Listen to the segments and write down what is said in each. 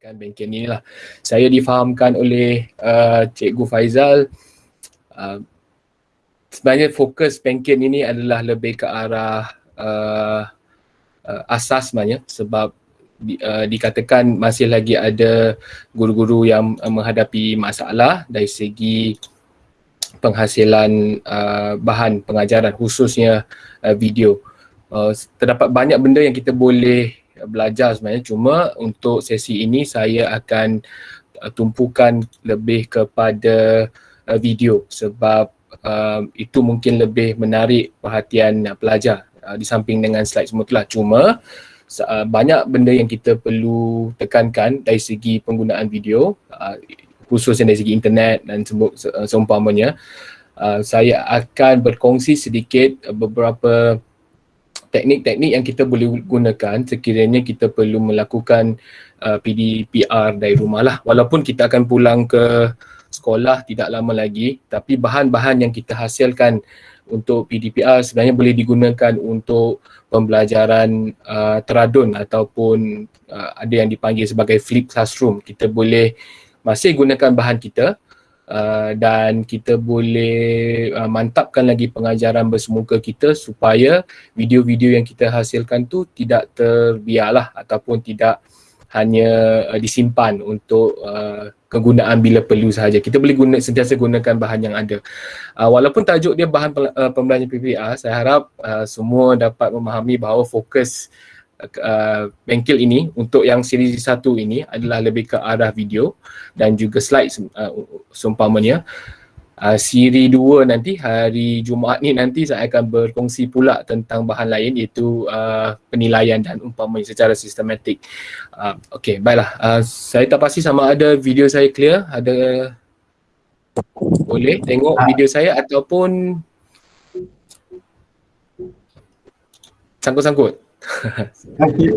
kan bengkel ni lah. Saya difahamkan oleh uh, Cikgu Faizal uh, sebenarnya fokus bengkel ini adalah lebih ke arah uh, uh, asas sebenarnya sebab di, uh, dikatakan masih lagi ada guru-guru yang uh, menghadapi masalah dari segi penghasilan uh, bahan pengajaran khususnya uh, video. Uh, terdapat banyak benda yang kita boleh belajar sebenarnya. Cuma untuk sesi ini saya akan uh, tumpukan lebih kepada uh, video sebab uh, itu mungkin lebih menarik perhatian uh, pelajar uh, di samping dengan slide semua itulah. Cuma uh, banyak benda yang kita perlu tekankan dari segi penggunaan video uh, khususnya dari segi internet dan seumpamanya. Uh, saya akan berkongsi sedikit beberapa teknik-teknik yang kita boleh gunakan sekiranya kita perlu melakukan uh, PDPR dari rumah lah. Walaupun kita akan pulang ke sekolah tidak lama lagi tapi bahan-bahan yang kita hasilkan untuk PDPR sebenarnya boleh digunakan untuk pembelajaran uh, teradun ataupun uh, ada yang dipanggil sebagai flip classroom. Kita boleh masih gunakan bahan kita Uh, dan kita boleh uh, mantapkan lagi pengajaran bersemuka kita supaya video-video yang kita hasilkan tu tidak terbiarlah ataupun tidak hanya uh, disimpan untuk uh, kegunaan bila perlu sahaja. Kita boleh guna sentiasa gunakan bahan yang ada. Uh, walaupun tajuk dia bahan uh, pembelajaran PPR, saya harap uh, semua dapat memahami bahawa fokus uh, bengkel ini untuk yang siri satu ini adalah lebih ke arah video dan juga slide uh, seumpamanya. Uh, siri dua nanti hari Jumaat ni nanti saya akan berkongsi pula tentang bahan lain iaitu uh, penilaian dan umpamanya secara sistematik. Uh, okay, baiklah. Uh, saya tak pasti sama ada video saya clear. Ada boleh tengok video saya ataupun sangkut-sangkut.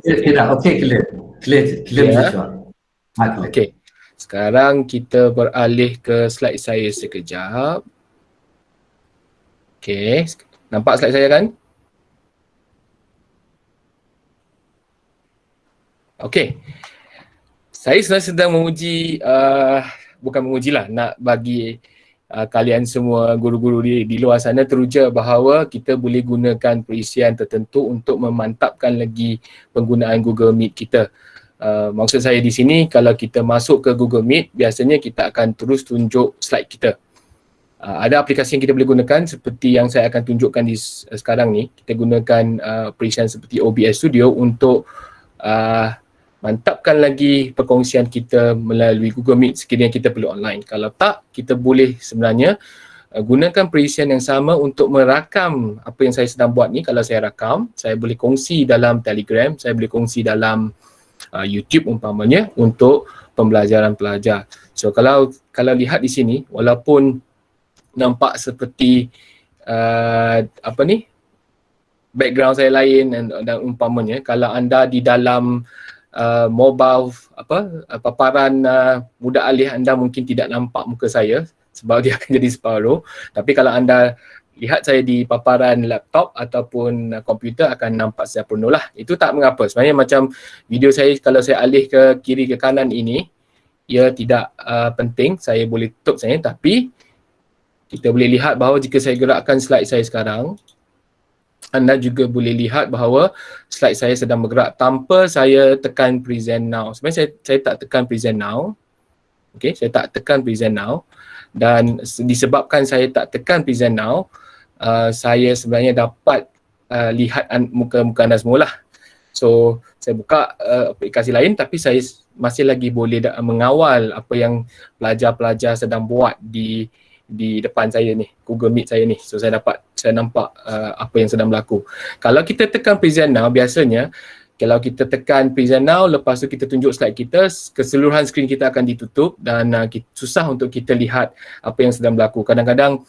Tidak, okey clear. Clear, clear yeah. visual. Okey. Sekarang kita beralih ke slide saya sekejap. Okey, nampak slide saya kan? Okey. Saya sebenarnya sedang menguji, uh, bukan mengujilah, nak bagi uh, kalian semua guru-guru di, di luar sana teruja bahawa kita boleh gunakan perisian tertentu untuk memantapkan lagi penggunaan Google Meet kita. Uh, maksud saya di sini kalau kita masuk ke Google Meet biasanya kita akan terus tunjuk slide kita. Uh, ada aplikasi yang kita boleh gunakan seperti yang saya akan tunjukkan di uh, sekarang ni. Kita gunakan uh, perisian seperti OBS Studio untuk uh, mantapkan lagi perkongsian kita melalui Google Meet sekiranya kita perlu online. Kalau tak, kita boleh sebenarnya uh, gunakan perisian yang sama untuk merakam apa yang saya sedang buat ni. Kalau saya rakam, saya boleh kongsi dalam Telegram, saya boleh kongsi dalam uh, YouTube umpamanya untuk pembelajaran pelajar. So kalau kalau lihat di sini, walaupun nampak seperti uh, apa ni background saya lain dan, dan umpamanya kalau anda di dalam uh, mobile apa uh, paparan uh, muda alih anda mungkin tidak nampak muka saya sebab dia akan jadi separuh. Tapi kalau anda lihat saya di paparan laptop ataupun uh, komputer akan nampak saya penuh lah. Itu tak mengapa. Sebenarnya macam video saya kalau saya alih ke kiri ke kanan ini ia tidak uh, penting. Saya boleh tutup saya tapi kita boleh lihat bahawa jika saya gerakkan slide saya sekarang anda juga boleh lihat bahawa slide saya sedang bergerak tanpa saya tekan present now. Sebenarnya saya, saya tak tekan present now. Okay, saya tak tekan present now. Dan disebabkan saya tak tekan present now, uh, saya sebenarnya dapat uh, lihat muka-muka anda semua lah. So, saya buka uh, aplikasi lain tapi saya masih lagi boleh mengawal apa yang pelajar-pelajar sedang buat di di depan saya ni, Google Meet saya ni. So saya dapat, saya nampak uh, apa yang sedang berlaku. Kalau kita tekan present now, biasanya kalau kita tekan present now, lepas tu kita tunjuk slide kita, keseluruhan skrin kita akan ditutup dan uh, kita, susah untuk kita lihat apa yang sedang berlaku. Kadang-kadang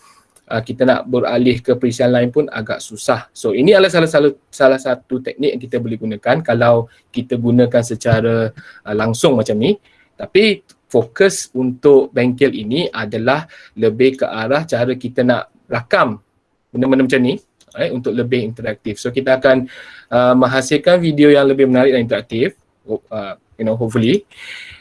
uh, kita nak beralih ke present lain pun agak susah. So ini adalah salah satu salah satu teknik yang kita boleh gunakan kalau kita gunakan secara uh, langsung macam ni. Tapi fokus untuk bengkel ini adalah lebih ke arah cara kita nak rakam benda-benda macam ni right, untuk lebih interaktif. So kita akan uh, menghasilkan video yang lebih menarik dan interaktif uh, you know hopefully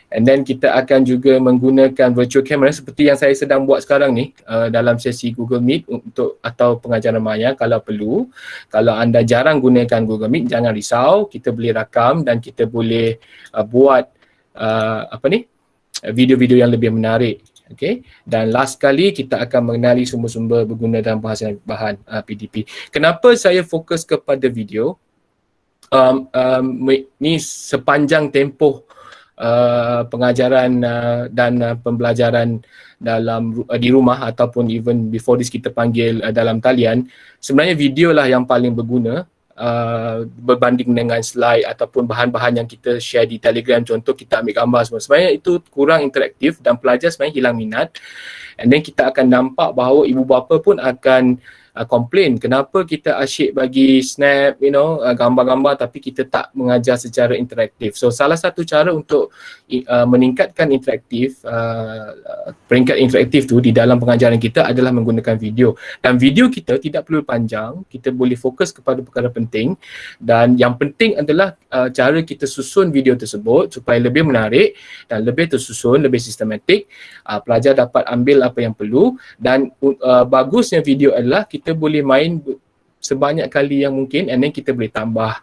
And then kita akan juga menggunakan virtual camera seperti yang saya sedang buat sekarang ni uh, dalam sesi Google Meet untuk atau pengajaran maya kalau perlu. Kalau anda jarang gunakan Google Meet jangan risau, kita boleh rakam dan kita boleh uh, buat uh, apa ni? Video-video yang lebih menarik. Okay. Dan last kali kita akan mengenali sumber-sumber berguna dalam bahasan bahan uh, PDP. Kenapa saya fokus kepada video? Um, um, ni sepanjang tempoh uh, pengajaran uh, dan uh, pembelajaran dalam uh, di rumah ataupun even before this kita panggil uh, dalam talian sebenarnya video lah yang paling berguna uh, berbanding dengan slide ataupun bahan-bahan yang kita share di telegram. Contoh kita ambil gambar semua. Sebenarnya itu kurang interaktif dan pelajar sebenarnya hilang minat. And then kita akan nampak bahawa ibu bapa pun akan uh, complain kenapa kita asyik bagi snap you know uh, gambar-gambar tapi kita tak mengajar secara interaktif. So salah satu cara untuk uh, meningkatkan interaktif uh, peringkat interaktif tu di dalam pengajaran kita adalah menggunakan video. Dan video kita tidak perlu panjang kita boleh fokus kepada perkara penting. Dan yang penting adalah uh, cara kita susun video tersebut supaya lebih menarik dan lebih tersusun lebih sistematik. Uh, pelajar dapat ambil apa yang perlu dan uh, bagusnya video adalah kita kita boleh main sebanyak kali yang mungkin and then kita boleh tambah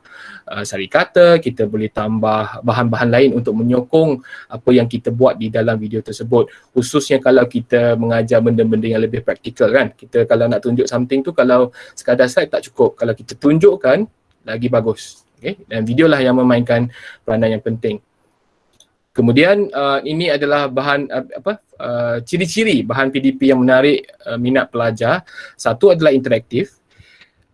uh, sari kata, kita boleh tambah bahan-bahan lain untuk menyokong apa yang kita buat di dalam video tersebut. Khususnya kalau kita mengajar benda-benda yang lebih praktikal kan. Kita kalau nak tunjuk something tu kalau sekadar slide tak cukup. Kalau kita tunjukkan lagi bagus. Okay? Dan video lah yang memainkan peranan yang penting. Kemudian uh, ini adalah bahan uh, apa uh, ciri-ciri bahan PDP yang menarik uh, minat pelajar. Satu adalah interaktif.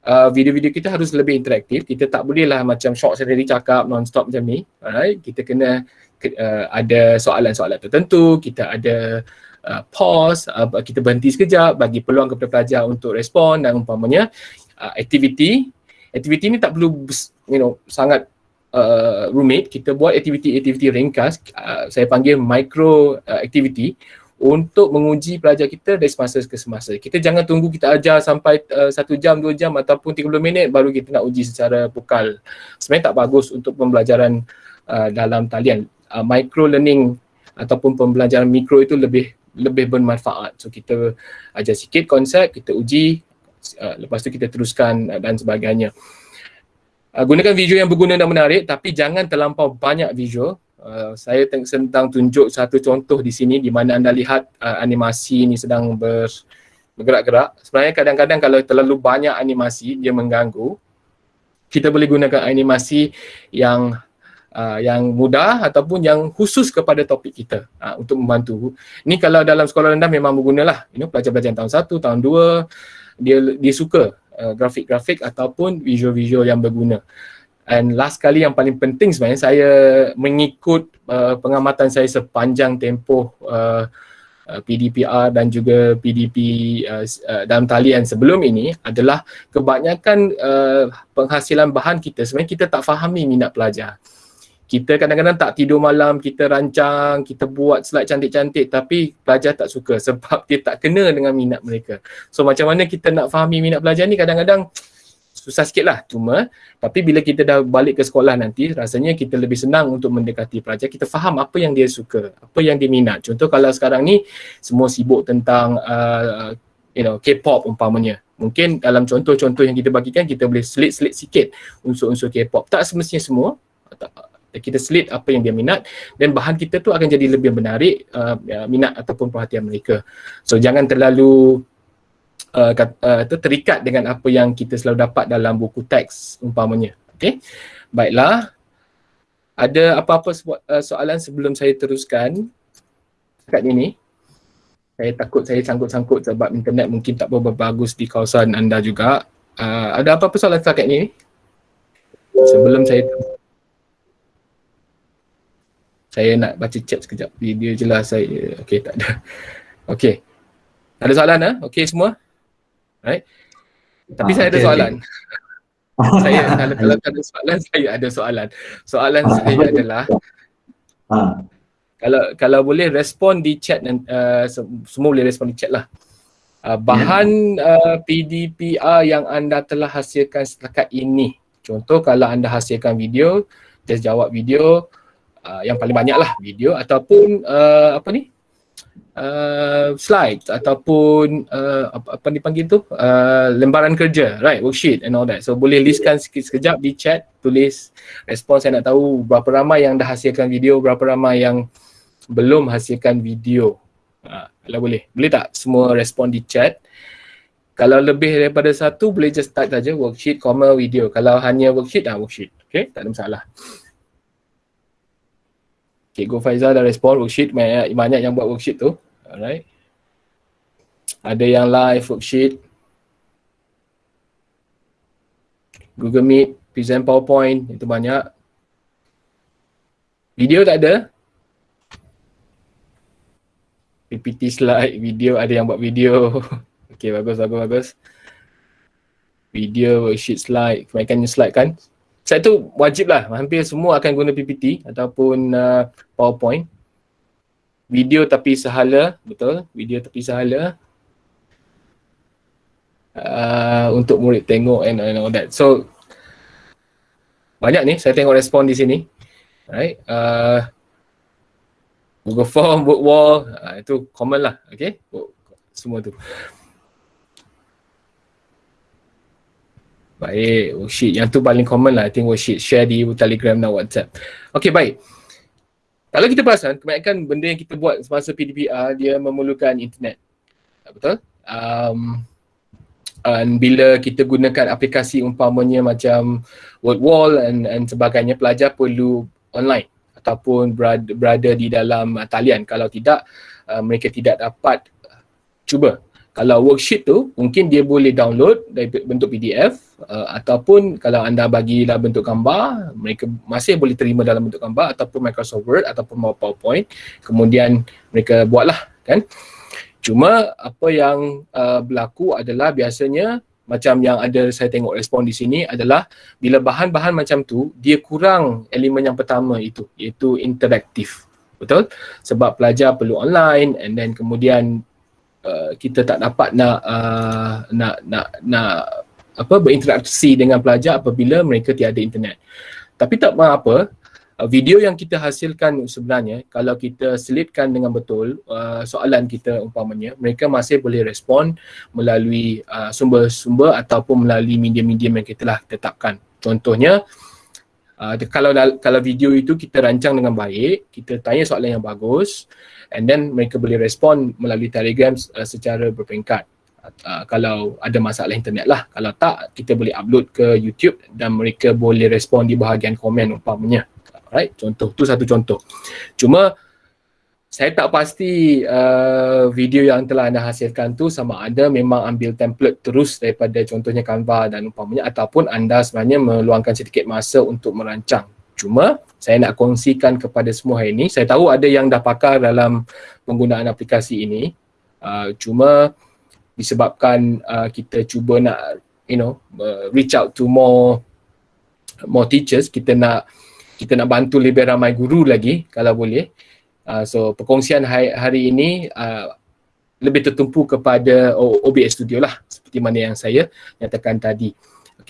Uh, video-video kita harus lebih interaktif. Kita tak bolehlah macam short sendiri cakap non-stop macam ni. Alright, kita kena uh, ada soalan-soalan tertentu, kita ada uh, pause, uh, kita berhenti sekejap bagi peluang kepada pelajar untuk respon dan umpamanya uh, aktiviti. Aktiviti ni tak perlu you know sangat uh, roommate kita buat aktiviti-aktiviti ringkas uh, saya panggil micro uh, activity untuk menguji pelajar kita dari semasa ke semasa. Kita jangan tunggu kita ajar sampai uh, satu jam, dua jam ataupun 30 minit baru kita nak uji secara pukal. Sebenarnya tak bagus untuk pembelajaran uh, dalam talian. Uh, micro learning ataupun pembelajaran mikro itu lebih lebih bermanfaat. So kita ajar sikit konsep, kita uji, uh, lepas tu kita teruskan uh, dan sebagainya. Uh, gunakan video yang berguna dan menarik tapi jangan terlampau banyak visual. Uh, saya sedang tunjuk satu contoh di sini di mana anda lihat uh, animasi ini sedang ber, bergerak-gerak. Sebenarnya kadang-kadang kalau terlalu banyak animasi dia mengganggu. Kita boleh gunakan animasi yang uh, yang mudah ataupun yang khusus kepada topik kita uh, untuk membantu. Ini kalau dalam sekolah rendah memang bergunalah. You know, pelajar-pelajar tahun satu, tahun dua dia dia suka uh, grafik-grafik ataupun visual-visual yang berguna. And last kali yang paling penting sebenarnya saya mengikut uh, pengamatan saya sepanjang tempoh uh, uh PDPR dan juga PDP uh, uh, dalam talian sebelum ini adalah kebanyakan uh, penghasilan bahan kita sebenarnya kita tak fahami minat pelajar kita kadang-kadang tak tidur malam, kita rancang, kita buat slide cantik-cantik tapi pelajar tak suka sebab dia tak kena dengan minat mereka. So macam mana kita nak fahami minat pelajar ni kadang-kadang susah sikit lah cuma tapi bila kita dah balik ke sekolah nanti rasanya kita lebih senang untuk mendekati pelajar kita faham apa yang dia suka, apa yang dia minat. Contoh kalau sekarang ni semua sibuk tentang uh, you know K-pop umpamanya. Mungkin dalam contoh-contoh yang kita bagikan kita boleh selit-selit sikit unsur-unsur K-pop. Tak semestinya semua kita slit apa yang dia minat dan bahan kita tu akan jadi lebih menarik uh, ya, minat ataupun perhatian mereka. So jangan terlalu uh, kat, uh, terikat dengan apa yang kita selalu dapat dalam buku teks umpamanya. Okay. Baiklah. Ada apa-apa uh, soalan sebelum saya teruskan dekat ini? Saya takut saya sangkut-sangkut sebab internet mungkin tak berapa bagus di kawasan anda juga. Uh, ada apa-apa soalan setakat ini? Sebelum saya teruskan saya nak baca chat sekejap. Dia jelas saya. Okey tak ada. Okey. Ada soalan ah okey semua? Right tapi ah, saya okay, ada soalan. okay. saya kalau kalau ada soalan saya ada soalan. Soalan ah, saya okay. adalah ah. kalau kalau boleh respon di chat uh, semua boleh respon di chat lah. Uh, bahan uh, PDPR yang anda telah hasilkan setakat ini. Contoh kalau anda hasilkan video just jawab video uh, yang paling banyak lah video ataupun uh, apa ni uh, slide ataupun uh, apa, apa dipanggil tu uh, lembaran kerja right worksheet and all that so boleh listkan sikit sekejap di chat tulis respon saya nak tahu berapa ramai yang dah hasilkan video berapa ramai yang belum hasilkan video uh, kalau boleh boleh tak semua respon di chat kalau lebih daripada satu boleh just start saja worksheet, comma, video. Kalau hanya worksheet, dah worksheet. Okay, tak ada masalah. Go Faizal dah respon worksheet. Banyak, banyak yang buat worksheet tu. Alright. Ada yang live worksheet. Google Meet, present PowerPoint, itu banyak. Video tak ada. PPT slide, video, ada yang buat video. Okay, bagus, bagus, bagus. Video, worksheet, slide, kebanyakan slide kan. Slide tu wajib lah, hampir semua akan guna PPT ataupun uh, PowerPoint. Video tapi sehala, betul, video tapi sehala. Uh, untuk murid tengok and, and all that. So, banyak ni, saya tengok respon di sini. Right. Uh, Google Form, Word Wall, uh, itu common lah, okay. Semua tu. Baik, worksheet. Yang tu paling common lah. I think worksheet. Share di Telegram dan WhatsApp. Okay, baik. Kalau kita perasan, kebanyakan benda yang kita buat semasa PDPR, dia memerlukan internet. Betul? Um, dan bila kita gunakan aplikasi umpamanya macam Word Wall and, and sebagainya, pelajar perlu online ataupun berada, berada di dalam talian. Kalau tidak, uh, mereka tidak dapat cuba kalau worksheet tu mungkin dia boleh download dari bentuk PDF uh, ataupun kalau anda bagilah bentuk gambar mereka masih boleh terima dalam bentuk gambar ataupun Microsoft Word ataupun PowerPoint. Kemudian mereka buatlah kan? Cuma apa yang uh, berlaku adalah biasanya macam yang ada saya tengok respon di sini adalah bila bahan-bahan macam tu dia kurang elemen yang pertama itu iaitu interaktif. Betul? Sebab pelajar perlu online and then kemudian Uh, kita tak dapat nak uh, nak nak nak apa berinteraksi dengan pelajar apabila mereka tiada internet. Tapi tak apa, uh, video yang kita hasilkan sebenarnya kalau kita selitkan dengan betul uh, soalan kita umpamanya mereka masih boleh respon melalui uh, sumber-sumber ataupun melalui media-media yang kita telah tetapkan. Contohnya uh, kalau kalau video itu kita rancang dengan baik, kita tanya soalan yang bagus, and then mereka boleh respon melalui telegram uh, secara berperingkat. Uh, kalau ada masalah internet lah. Kalau tak kita boleh upload ke YouTube dan mereka boleh respon di bahagian komen umpamanya. Right contoh tu satu contoh. Cuma saya tak pasti uh, video yang telah anda hasilkan tu sama ada memang ambil template terus daripada contohnya Canva dan umpamanya ataupun anda sebenarnya meluangkan sedikit masa untuk merancang Cuma saya nak kongsikan kepada semua hari ini, saya tahu ada yang dah pakar dalam penggunaan aplikasi ini. Uh, cuma disebabkan uh, kita cuba nak you know uh, reach out to more more teachers, kita nak kita nak bantu lebih ramai guru lagi kalau boleh. Uh, so perkongsian hari, hari ini uh, lebih tertumpu kepada OBS Studio lah seperti mana yang saya nyatakan tadi.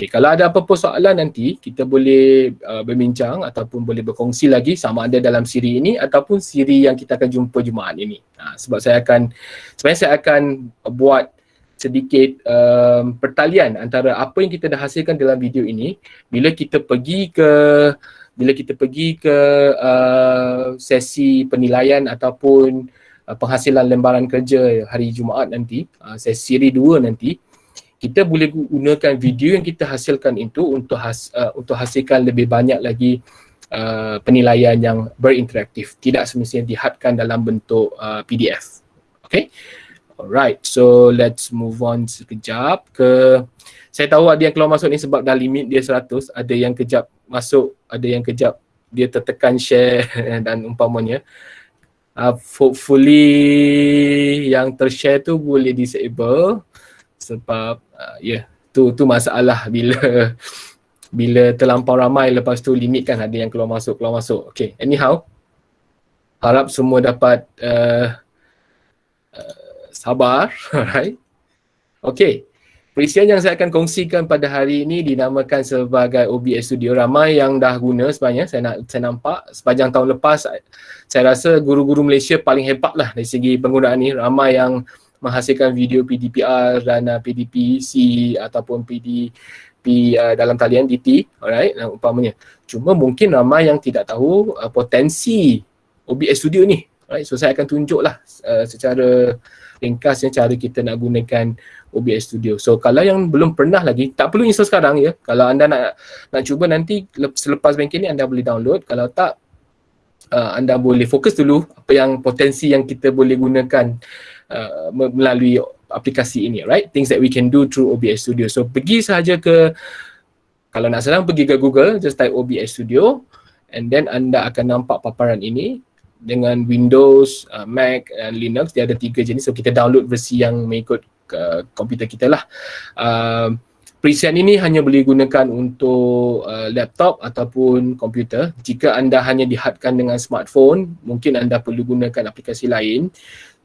Okey, kalau ada apa-apa soalan nanti kita boleh uh, berbincang ataupun boleh berkongsi lagi sama ada dalam siri ini ataupun siri yang kita akan jumpa Jumaat ini. Ha, sebab saya akan sebenarnya saya akan buat sedikit um, pertalian antara apa yang kita dah hasilkan dalam video ini bila kita pergi ke bila kita pergi ke uh, sesi penilaian ataupun uh, penghasilan lembaran kerja hari Jumaat nanti, uh, sesi siri 2 nanti kita boleh gunakan video yang kita hasilkan itu untuk has, uh, untuk hasilkan lebih banyak lagi uh, penilaian yang berinteraktif. Tidak semestinya dihadkan dalam bentuk uh, PDF okay? Alright so let's move on sekejap ke saya tahu ada yang keluar masuk ni sebab dah limit dia 100 ada yang kejap masuk ada yang kejap dia tertekan share dan umpamanya uh, hopefully yang tershare tu boleh disable sebab uh, ya yeah, tu tu masalah bila bila terlampau ramai lepas tu limit kan ada yang keluar masuk keluar masuk okay anyhow harap semua dapat uh, uh, sabar right okay Perisian yang saya akan kongsikan pada hari ini dinamakan sebagai OBS Studio. Ramai yang dah guna sebenarnya, saya nak saya nampak sepanjang tahun lepas saya rasa guru-guru Malaysia paling hebat lah dari segi penggunaan ni. Ramai yang menghasilkan video PDPR dan uh, PDPC ataupun PDP uh, dalam talian DT, alright, uh, umpamanya. Cuma mungkin ramai yang tidak tahu uh, potensi OBS Studio ni. Alright, so saya akan tunjuklah uh, secara ringkasnya cara kita nak gunakan OBS Studio. So kalau yang belum pernah lagi, tak perlu install sekarang ya. Kalau anda nak nak cuba nanti selepas banking ni anda boleh download. Kalau tak uh, anda boleh fokus dulu apa yang potensi yang kita boleh gunakan uh, melalui aplikasi ini, right? Things that we can do through OBS Studio. So pergi sahaja ke kalau nak senang pergi ke Google, just type OBS Studio and then anda akan nampak paparan ini dengan Windows, uh, Mac dan Linux dia ada tiga jenis so kita download versi yang mengikut uh, komputer kita lah. Uh, Preset ini hanya boleh gunakan untuk uh, laptop ataupun komputer. Jika anda hanya dihadkan dengan smartphone, mungkin anda perlu gunakan aplikasi lain.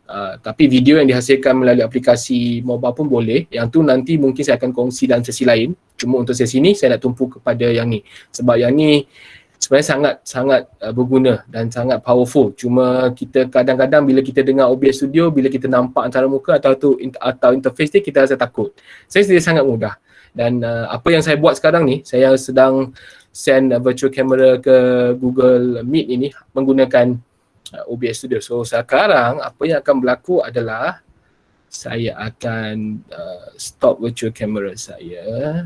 Uh, tapi video yang dihasilkan melalui aplikasi mobile pun boleh. Yang tu nanti mungkin saya akan kongsi dalam sesi lain. Cuma untuk sesi ni saya nak tumpu kepada yang ni. Sebab yang ni sebenarnya sangat sangat uh, berguna dan sangat powerful. Cuma kita kadang-kadang bila kita dengar OBS Studio, bila kita nampak antara muka atau tu atau interface ni kita rasa takut. Saya sendiri sangat mudah. Dan uh, apa yang saya buat sekarang ni, saya sedang send virtual camera ke Google Meet ini menggunakan uh, OBS Studio. So sekarang apa yang akan berlaku adalah saya akan uh, stop virtual camera saya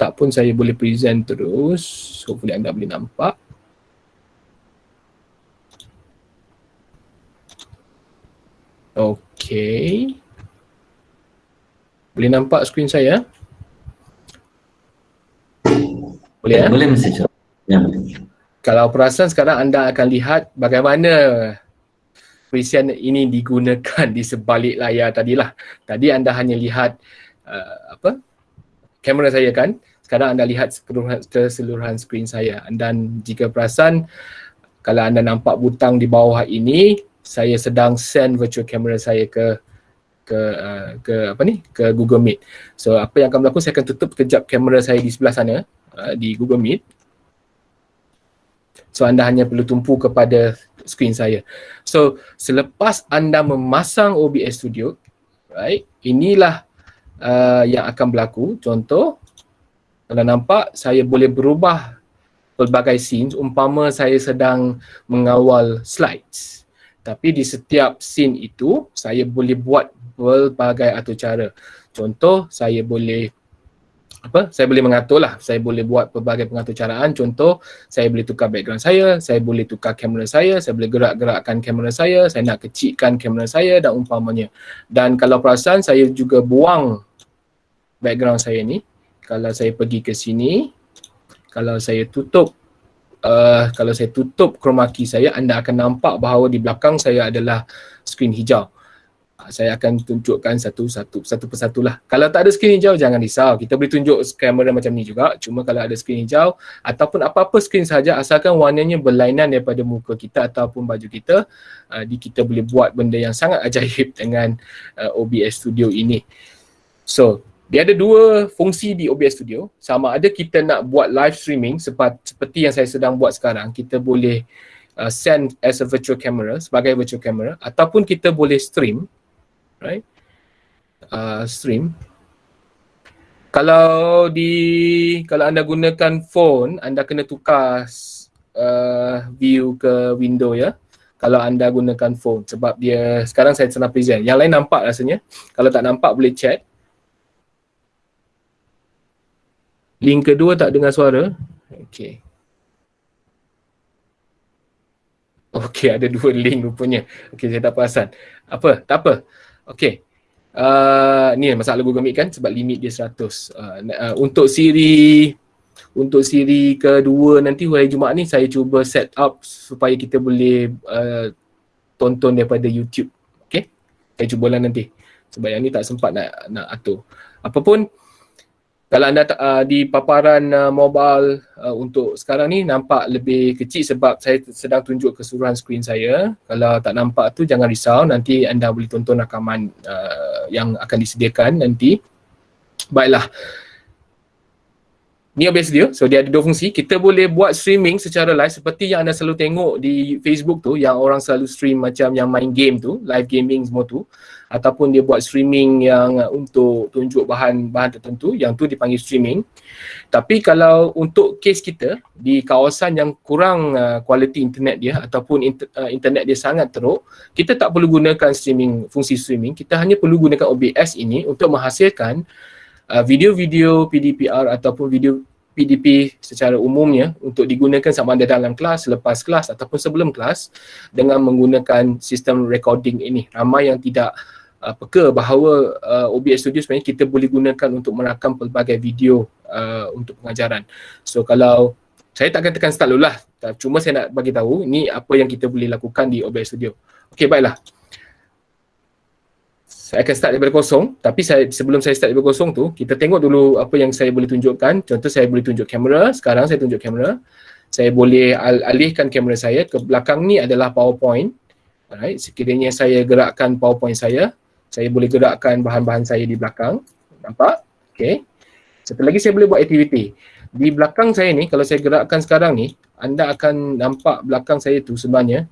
tak pun saya boleh present terus. Hopefully anda boleh nampak. Okay. Boleh nampak skrin saya? Boleh ya? Boleh mesti Ya. Kalau perasan sekarang anda akan lihat bagaimana perisian ini digunakan di sebalik layar tadilah. Tadi anda hanya lihat uh, apa kamera saya kan sekarang anda lihat keseluruhan, keseluruhan skrin saya dan jika perasan kalau anda nampak butang di bawah ini saya sedang send virtual camera saya ke ke uh, ke apa ni ke Google Meet. So apa yang akan berlaku saya akan tutup kejap kamera saya di sebelah sana uh, di Google Meet. So anda hanya perlu tumpu kepada skrin saya. So selepas anda memasang OBS Studio, right? Inilah uh, yang akan berlaku. Contoh kalau nampak saya boleh berubah pelbagai scenes umpama saya sedang mengawal slides tapi di setiap scene itu saya boleh buat pelbagai atur cara contoh saya boleh apa? Saya boleh mengatur lah. Saya boleh buat pelbagai pengatur caraan. Contoh saya boleh tukar background saya saya boleh tukar kamera saya saya boleh gerak-gerakkan kamera saya saya nak kecilkan kamera saya dan umpamanya. Dan kalau perasan saya juga buang background saya ni. Kalau saya pergi ke sini kalau saya tutup uh, kalau saya tutup chroma key saya anda akan nampak bahawa di belakang saya adalah skrin hijau saya akan tunjukkan satu-satu satu persatu lah. Kalau tak ada skrin hijau jangan risau. Kita boleh tunjuk kamera macam ni juga. Cuma kalau ada skrin hijau ataupun apa-apa skrin saja asalkan warnanya berlainan daripada muka kita ataupun baju kita uh, di kita boleh buat benda yang sangat ajaib dengan uh, OBS Studio ini. So dia ada dua fungsi di OBS Studio. Sama ada kita nak buat live streaming seperti yang saya sedang buat sekarang, kita boleh uh, send as a virtual camera sebagai virtual camera ataupun kita boleh stream, right? Uh, stream. Kalau di kalau anda gunakan phone, anda kena tukar uh, view ke window ya. Kalau anda gunakan phone sebab dia sekarang saya sedang present. Yang lain nampak rasanya. Kalau tak nampak boleh chat. Link kedua tak dengar suara. Okey. Okey, ada dua link rupanya. Okey, saya tak perasan. Apa? Tak apa. Okey. Uh, ni masalah Google Meet kan sebab limit dia 100. Uh, uh, untuk siri untuk siri kedua nanti hari Jumaat ni saya cuba set up supaya kita boleh uh, tonton daripada YouTube. Okey. Saya cubalah nanti. Sebab yang ni tak sempat nak nak atur. Apapun kalau anda uh, di paparan uh, mobile uh, untuk sekarang ni nampak lebih kecil sebab saya sedang tunjuk keseluruhan skrin saya. Kalau tak nampak tu jangan risau nanti anda boleh tonton rakaman uh, yang akan disediakan nanti. Baiklah. Ni OBS dia. So dia ada dua fungsi. Kita boleh buat streaming secara live seperti yang anda selalu tengok di Facebook tu yang orang selalu stream macam yang main game tu, live gaming semua tu ataupun dia buat streaming yang uh, untuk tunjuk bahan-bahan tertentu yang tu dipanggil streaming tapi kalau untuk case kita di kawasan yang kurang uh, kualiti uh, internet dia ataupun inter, uh, internet dia sangat teruk kita tak perlu gunakan streaming fungsi streaming kita hanya perlu gunakan OBS ini untuk menghasilkan uh, video-video PDPR ataupun video PDP secara umumnya untuk digunakan sama ada dalam kelas, lepas kelas ataupun sebelum kelas dengan menggunakan sistem recording ini. Ramai yang tidak uh, peka bahawa uh, OBS Studio sebenarnya kita boleh gunakan untuk merakam pelbagai video uh, untuk pengajaran. So kalau saya tak akan tekan start dulu lah. Cuma saya nak bagi tahu ni apa yang kita boleh lakukan di OBS Studio. Okey baiklah. Saya akan start daripada kosong tapi saya sebelum saya start daripada kosong tu kita tengok dulu apa yang saya boleh tunjukkan. Contoh saya boleh tunjuk kamera. Sekarang saya tunjuk kamera. Saya boleh al- alihkan kamera saya ke belakang ni adalah PowerPoint. Alright, sekiranya saya gerakkan PowerPoint saya, saya boleh gerakkan bahan-bahan saya di belakang. Nampak? Okay. Satu lagi saya boleh buat aktiviti. Di belakang saya ni, kalau saya gerakkan sekarang ni, anda akan nampak belakang saya tu sebenarnya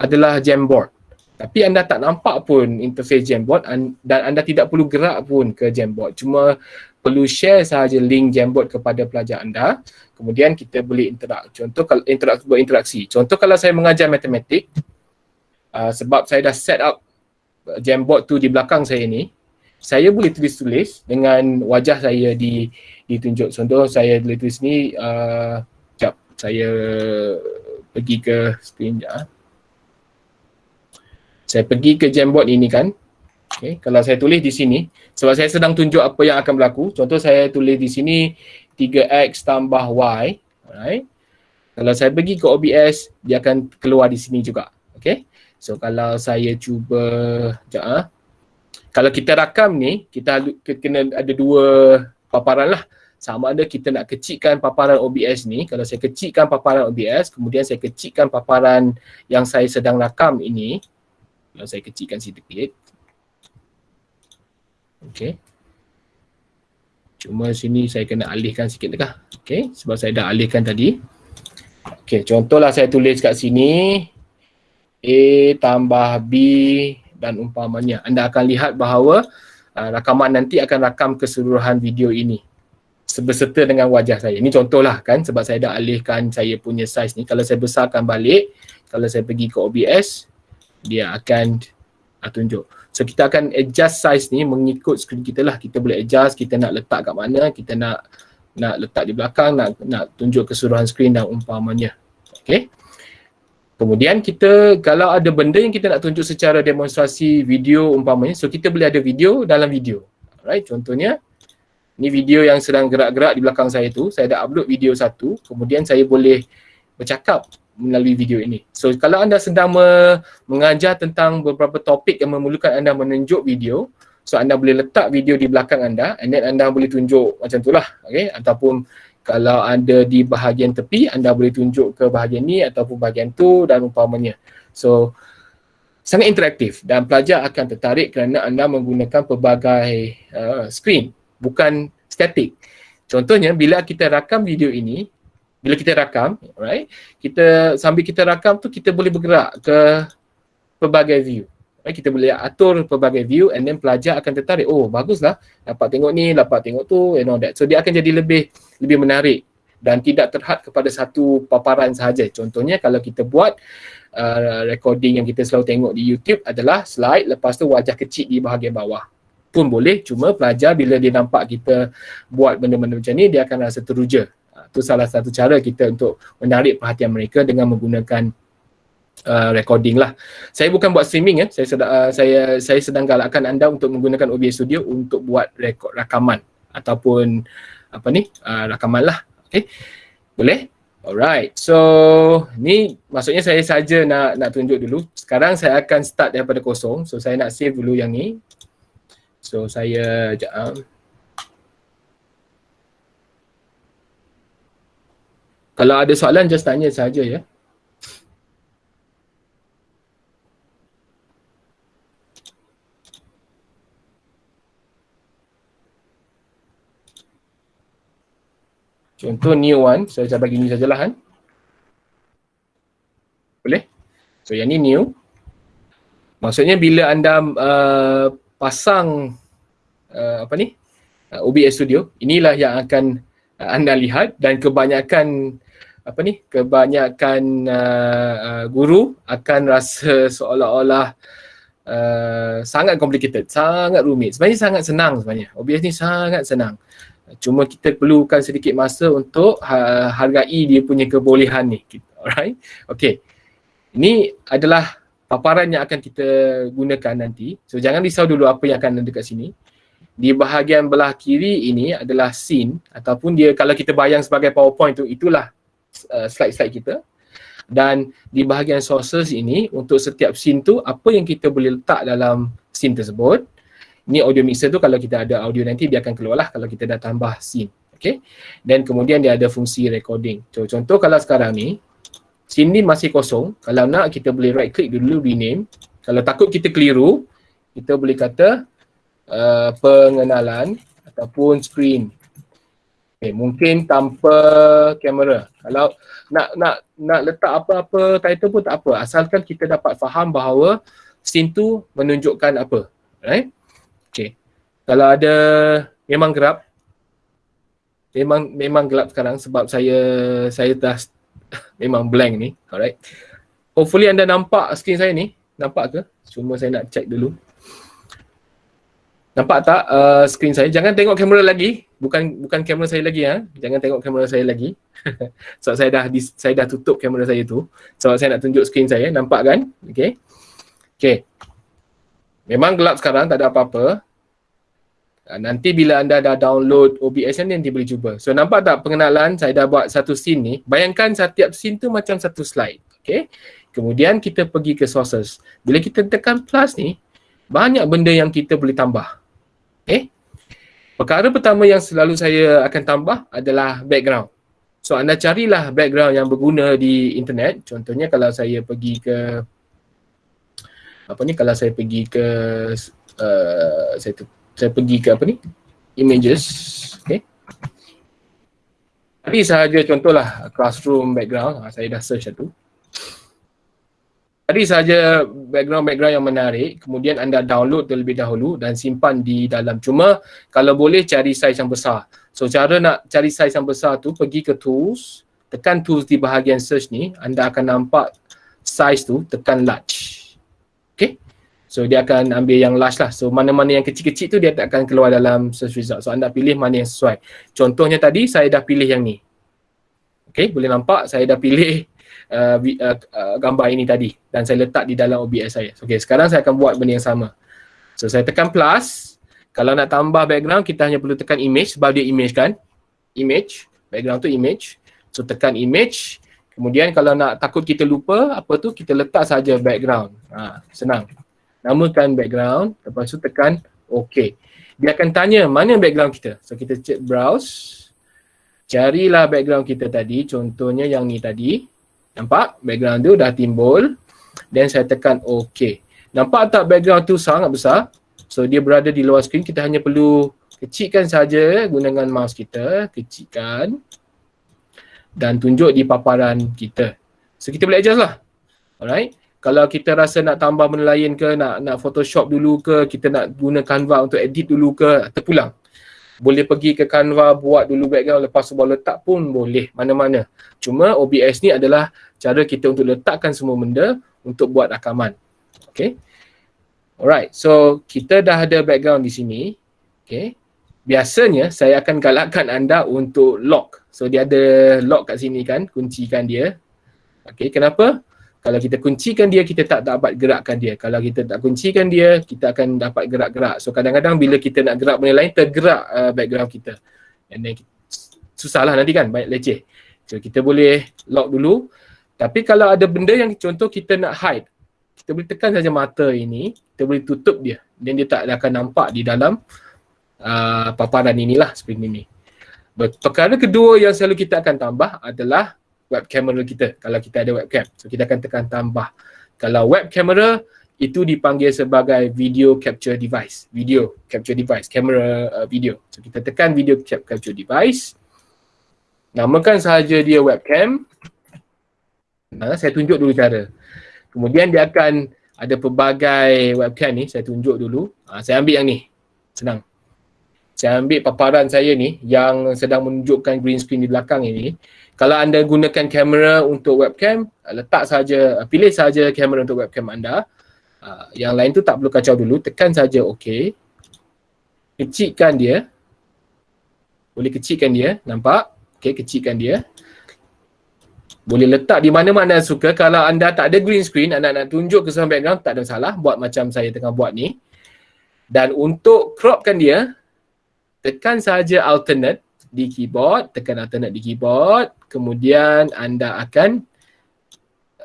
adalah Jamboard. Tapi anda tak nampak pun interface Jamboard dan anda tidak perlu gerak pun ke Jamboard. Cuma perlu share sahaja link Jamboard kepada pelajar anda. Kemudian kita boleh interak. Contoh kalau interak, berinteraksi. Contoh kalau saya mengajar matematik, uh, sebab saya dah set up Jamboard tu di belakang saya ni saya boleh tulis-tulis dengan wajah saya di ditunjuk contoh saya boleh tulis ni uh, jap saya pergi ke screen ah. saya pergi ke Jamboard ini kan okay. kalau saya tulis di sini sebab saya sedang tunjuk apa yang akan berlaku contoh saya tulis di sini 3x tambah y alright kalau saya pergi ke OBS dia akan keluar di sini juga okay So kalau saya cuba sekejap ah. Kalau kita rakam ni, kita kena ada dua paparan lah. Sama ada kita nak kecikkan paparan OBS ni. Kalau saya kecikkan paparan OBS, kemudian saya kecikkan paparan yang saya sedang rakam ini. Kalau saya kecikkan sedikit. Okay. Cuma sini saya kena alihkan sikit dekah. Okay, sebab saya dah alihkan tadi. Okay, contohlah saya tulis kat sini. A tambah B dan umpamanya. Anda akan lihat bahawa uh, rakaman nanti akan rakam keseluruhan video ini sebeserta dengan wajah saya. Ini contohlah kan sebab saya dah alihkan saya punya size ni. Kalau saya besarkan balik, kalau saya pergi ke OBS, dia akan uh, tunjuk. So kita akan adjust size ni mengikut skrin kita lah. Kita boleh adjust, kita nak letak kat mana, kita nak nak letak di belakang, nak nak tunjuk keseluruhan skrin dan umpamanya. Okay. Kemudian kita kalau ada benda yang kita nak tunjuk secara demonstrasi video umpamanya, so kita boleh ada video dalam video. Alright, contohnya ni video yang sedang gerak-gerak di belakang saya tu, saya dah upload video satu, kemudian saya boleh bercakap melalui video ini. So kalau anda sedang me- mengajar tentang beberapa topik yang memerlukan anda menunjuk video, so anda boleh letak video di belakang anda and then anda boleh tunjuk macam tu lah, okay? Ataupun kalau ada di bahagian tepi anda boleh tunjuk ke bahagian ni ataupun bahagian tu dan umpamanya. So sangat interaktif dan pelajar akan tertarik kerana anda menggunakan pelbagai uh, screen bukan static. Contohnya bila kita rakam video ini bila kita rakam right kita sambil kita rakam tu kita boleh bergerak ke pelbagai view kita boleh atur pelbagai view and then pelajar akan tertarik. Oh baguslah. Dapat tengok ni dapat tengok tu and all that. So dia akan jadi lebih lebih menarik dan tidak terhad kepada satu paparan sahaja. Contohnya kalau kita buat uh, recording yang kita selalu tengok di YouTube adalah slide lepas tu wajah kecil di bahagian bawah. Pun boleh cuma pelajar bila dia nampak kita buat benda-benda macam ni dia akan rasa teruja. Itu uh, salah satu cara kita untuk menarik perhatian mereka dengan menggunakan uh, recording lah. Saya bukan buat streaming ya. Eh. Saya sedang uh, saya saya sedang galakkan anda untuk menggunakan OBS Studio untuk buat rekod rakaman ataupun apa ni? Uh, rakaman lah. Okey. Boleh? Alright. So, ni maksudnya saya saja nak nak tunjuk dulu. Sekarang saya akan start daripada kosong. So, saya nak save dulu yang ni. So, saya jap. Uh, Kalau ada soalan just tanya saja ya. Yeah. Contoh new one, so saya bagi ni sajalah kan. Boleh? So yang ni new. Maksudnya bila anda uh, pasang uh, apa ni? Uh, OBS Studio, inilah yang akan uh, anda lihat dan kebanyakan apa ni? Kebanyakan uh, uh, guru akan rasa seolah-olah uh, sangat complicated, sangat rumit. Sebenarnya sangat senang sebenarnya. OBS ni sangat senang. Cuma kita perlukan sedikit masa untuk ha, hargai dia punya kebolehan ni. Alright. Okay. Ini adalah paparan yang akan kita gunakan nanti. So jangan risau dulu apa yang akan ada dekat sini. Di bahagian belah kiri ini adalah scene ataupun dia kalau kita bayang sebagai PowerPoint tu itulah uh, slide-slide kita. Dan di bahagian sources ini untuk setiap scene tu apa yang kita boleh letak dalam scene tersebut ni audio mixer tu kalau kita ada audio nanti dia akan keluar lah kalau kita dah tambah scene okay dan kemudian dia ada fungsi recording. So, contoh kalau sekarang ni scene ni masih kosong. Kalau nak kita boleh right click dulu rename. Kalau takut kita keliru kita boleh kata uh, pengenalan ataupun screen. Okay, mungkin tanpa kamera. Kalau nak nak nak letak apa-apa title pun tak apa. Asalkan kita dapat faham bahawa scene tu menunjukkan apa right Okay. Kalau ada memang gelap. Memang memang gelap sekarang sebab saya saya dah memang blank ni. Alright. Hopefully anda nampak skrin saya ni. Nampak ke? Cuma saya nak check dulu. Nampak tak uh, skrin saya? Jangan tengok kamera lagi. Bukan bukan kamera saya lagi ha. Jangan tengok kamera saya lagi. sebab saya dah saya dah tutup kamera saya tu. Sebab saya nak tunjuk skrin saya. Nampak kan? Okay. Okay. Memang gelap sekarang, tak ada apa-apa. Ah, nanti bila anda dah download OBS ni nanti boleh cuba. So nampak tak pengenalan saya dah buat satu scene ni. Bayangkan setiap scene tu macam satu slide. Okay. Kemudian kita pergi ke sources. Bila kita tekan plus ni, banyak benda yang kita boleh tambah. Okay. Perkara pertama yang selalu saya akan tambah adalah background. So anda carilah background yang berguna di internet. Contohnya kalau saya pergi ke apa ni kalau saya pergi ke uh, saya tu saya pergi ke apa ni? Images. Okay. Tadi sahaja contohlah classroom background. Ha, saya dah search satu. Tadi sahaja background-background yang menarik. Kemudian anda download terlebih dahulu dan simpan di dalam. Cuma kalau boleh cari size yang besar. So cara nak cari size yang besar tu pergi ke tools. Tekan tools di bahagian search ni anda akan nampak size tu tekan large So dia akan ambil yang large lah. So mana-mana yang kecil-kecil tu dia tak akan keluar dalam search result. So anda pilih mana yang sesuai. Contohnya tadi saya dah pilih yang ni. Okay boleh nampak saya dah pilih uh, uh, uh, gambar ini tadi. Dan saya letak di dalam OBS saya. Okay sekarang saya akan buat benda yang sama. So saya tekan plus. Kalau nak tambah background kita hanya perlu tekan image sebab dia image kan. Image. Background tu image. So tekan image. Kemudian kalau nak takut kita lupa apa tu kita letak saja background. Ha, senang namakan background, lepas tu tekan OK. Dia akan tanya mana background kita. So kita cek browse, carilah background kita tadi, contohnya yang ni tadi. Nampak background tu dah timbul dan saya tekan OK. Nampak tak background tu sangat besar? So dia berada di luar skrin, kita hanya perlu kecilkan saja gunakan mouse kita, kecilkan dan tunjuk di paparan kita. So kita boleh adjust lah. Alright kalau kita rasa nak tambah benda lain ke, nak nak Photoshop dulu ke, kita nak guna Canva untuk edit dulu ke, terpulang. Boleh pergi ke Canva, buat dulu background, lepas tu baru letak pun boleh, mana-mana. Cuma OBS ni adalah cara kita untuk letakkan semua benda untuk buat rakaman. Okay. Alright, so kita dah ada background di sini. Okay. Biasanya saya akan galakkan anda untuk lock. So dia ada lock kat sini kan, kuncikan dia. Okay, kenapa? Kalau kita kuncikan dia, kita tak dapat gerakkan dia. Kalau kita tak kuncikan dia, kita akan dapat gerak-gerak. So kadang-kadang bila kita nak gerak benda lain, tergerak uh, background kita. And then susahlah nanti kan, banyak leceh. So kita boleh lock dulu. Tapi kalau ada benda yang contoh kita nak hide, kita boleh tekan saja mata ini, kita boleh tutup dia. Dan dia tak akan nampak di dalam uh, paparan inilah seperti ini. Perkara kedua yang selalu kita akan tambah adalah web camera kita kalau kita ada webcam. So kita akan tekan tambah. Kalau web camera itu dipanggil sebagai video capture device. Video capture device, camera uh, video. So kita tekan video cap- capture device. Namakan sahaja dia webcam. Nah, saya tunjuk dulu cara. Kemudian dia akan ada pelbagai webcam ni, saya tunjuk dulu. Ha, saya ambil yang ni. Senang. Saya ambil paparan saya ni yang sedang menunjukkan green screen di belakang ini. Kalau anda gunakan kamera untuk webcam, letak saja, pilih saja kamera untuk webcam anda. Uh, yang lain tu tak perlu kacau dulu, tekan saja OK. Kecilkan dia. Boleh kecilkan dia, nampak? Okay, kecilkan dia. Boleh letak di mana-mana suka. Kalau anda tak ada green screen, anda nak tunjuk ke kesan background, tak ada masalah. Buat macam saya tengah buat ni. Dan untuk cropkan dia, tekan saja alternate di keyboard, tekan alternate di keyboard, kemudian anda akan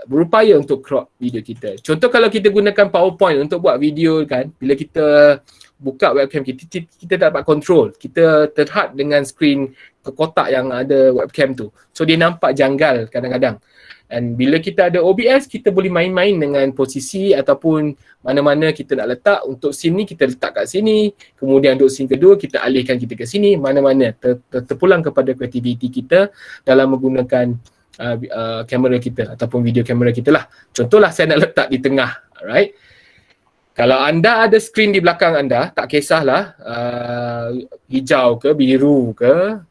berupaya untuk crop video kita. Contoh kalau kita gunakan PowerPoint untuk buat video kan, bila kita buka webcam kita, kita, kita dapat control. Kita terhad dengan screen kotak yang ada webcam tu. So dia nampak janggal kadang-kadang. Dan bila kita ada OBS, kita boleh main-main dengan posisi ataupun mana-mana kita nak letak. Untuk scene ni kita letak kat sini. Kemudian untuk scene kedua kita alihkan kita ke sini. Mana-mana ter- ter- terpulang kepada kreativiti kita dalam menggunakan uh, uh, kamera kita ataupun video kamera kita lah. Contohlah saya nak letak di tengah. Alright. Kalau anda ada screen di belakang anda, tak kisahlah uh, hijau ke, biru ke,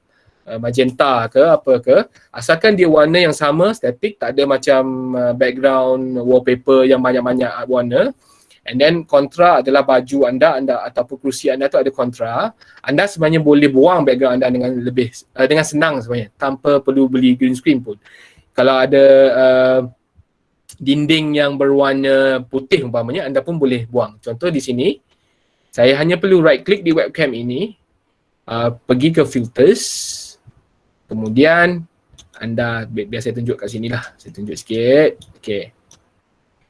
Uh, magenta ke apa ke asalkan dia warna yang sama static tak ada macam uh, background wallpaper yang banyak-banyak warna. And then kontra adalah baju anda anda ataupun kerusi anda tu ada kontra. Anda sebenarnya boleh buang background anda dengan lebih uh, dengan senang sebenarnya tanpa perlu beli green screen pun. Kalau ada uh, dinding yang berwarna putih umpamanya anda pun boleh buang. Contoh di sini saya hanya perlu right click di webcam ini uh, pergi ke filters Kemudian anda biar saya tunjuk kat sini lah. Saya tunjuk sikit. Okay.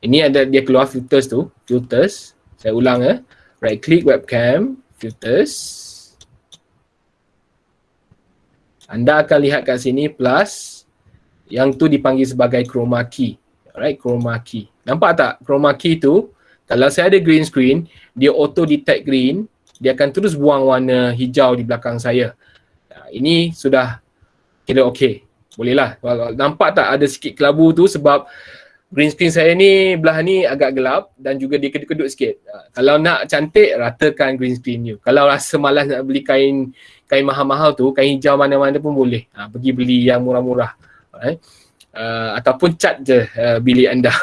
Ini ada dia keluar filters tu. Filters. Saya ulang ya. Right click webcam. Filters. Anda akan lihat kat sini plus. Yang tu dipanggil sebagai chroma key. Alright, chroma key. Nampak tak chroma key tu? Kalau saya ada green screen, dia auto detect green. Dia akan terus buang warna hijau di belakang saya. Ini sudah kira okey. Boleh lah. Nampak tak ada sikit kelabu tu sebab green screen saya ni belah ni agak gelap dan juga dia kedut-kedut sikit. Ha, kalau nak cantik, ratakan green screen you. Kalau rasa malas nak beli kain kain mahal-mahal tu, kain hijau mana-mana pun boleh. Ha, pergi beli yang murah-murah. Right? Uh, ataupun cat je uh, bilik anda.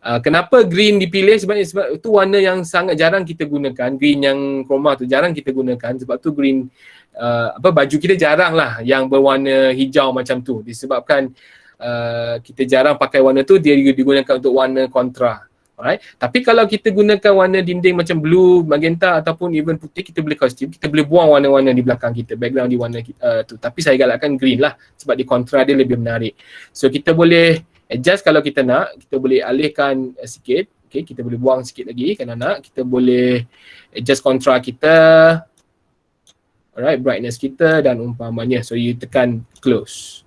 Uh, kenapa green dipilih sebab sebab itu warna yang sangat jarang kita gunakan green yang chroma tu jarang kita gunakan sebab tu green uh, apa baju kita jarang lah yang berwarna hijau macam tu. Disebabkan uh, kita jarang pakai warna tu dia digunakan untuk warna kontra. Alright? Tapi kalau kita gunakan warna dinding macam blue magenta ataupun even putih kita boleh kostum kita boleh buang warna-warna di belakang kita background di warna uh, tu. Tapi saya galakkan green lah sebab di kontra dia lebih menarik. So kita boleh adjust kalau kita nak. Kita boleh alihkan uh, sikit. Okay, kita boleh buang sikit lagi. Kalau nak kita boleh adjust kontra kita alright brightness kita dan umpamanya so you tekan close.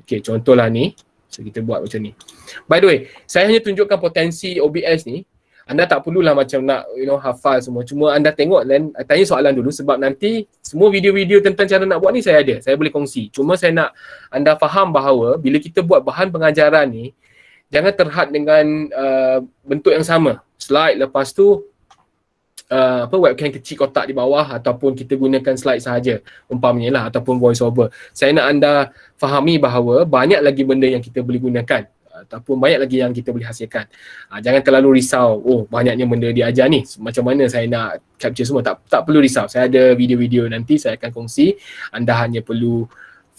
Okey contohlah ni. So kita buat macam ni. By the way saya hanya tunjukkan potensi OBS ni. Anda tak perlulah macam nak you know hafal semua. Cuma anda tengok dan tanya soalan dulu sebab nanti semua video-video tentang cara nak buat ni saya ada. Saya boleh kongsi. Cuma saya nak anda faham bahawa bila kita buat bahan pengajaran ni jangan terhad dengan uh, bentuk yang sama. Slide lepas tu uh, apa webcam kecil kotak di bawah ataupun kita gunakan slide sahaja umpamanya lah ataupun voice over. Saya nak anda fahami bahawa banyak lagi benda yang kita boleh gunakan ataupun banyak lagi yang kita boleh hasilkan. Uh, jangan terlalu risau, oh banyaknya benda diajar ni. Macam mana saya nak capture semua? Tak tak perlu risau. Saya ada video-video nanti saya akan kongsi. Anda hanya perlu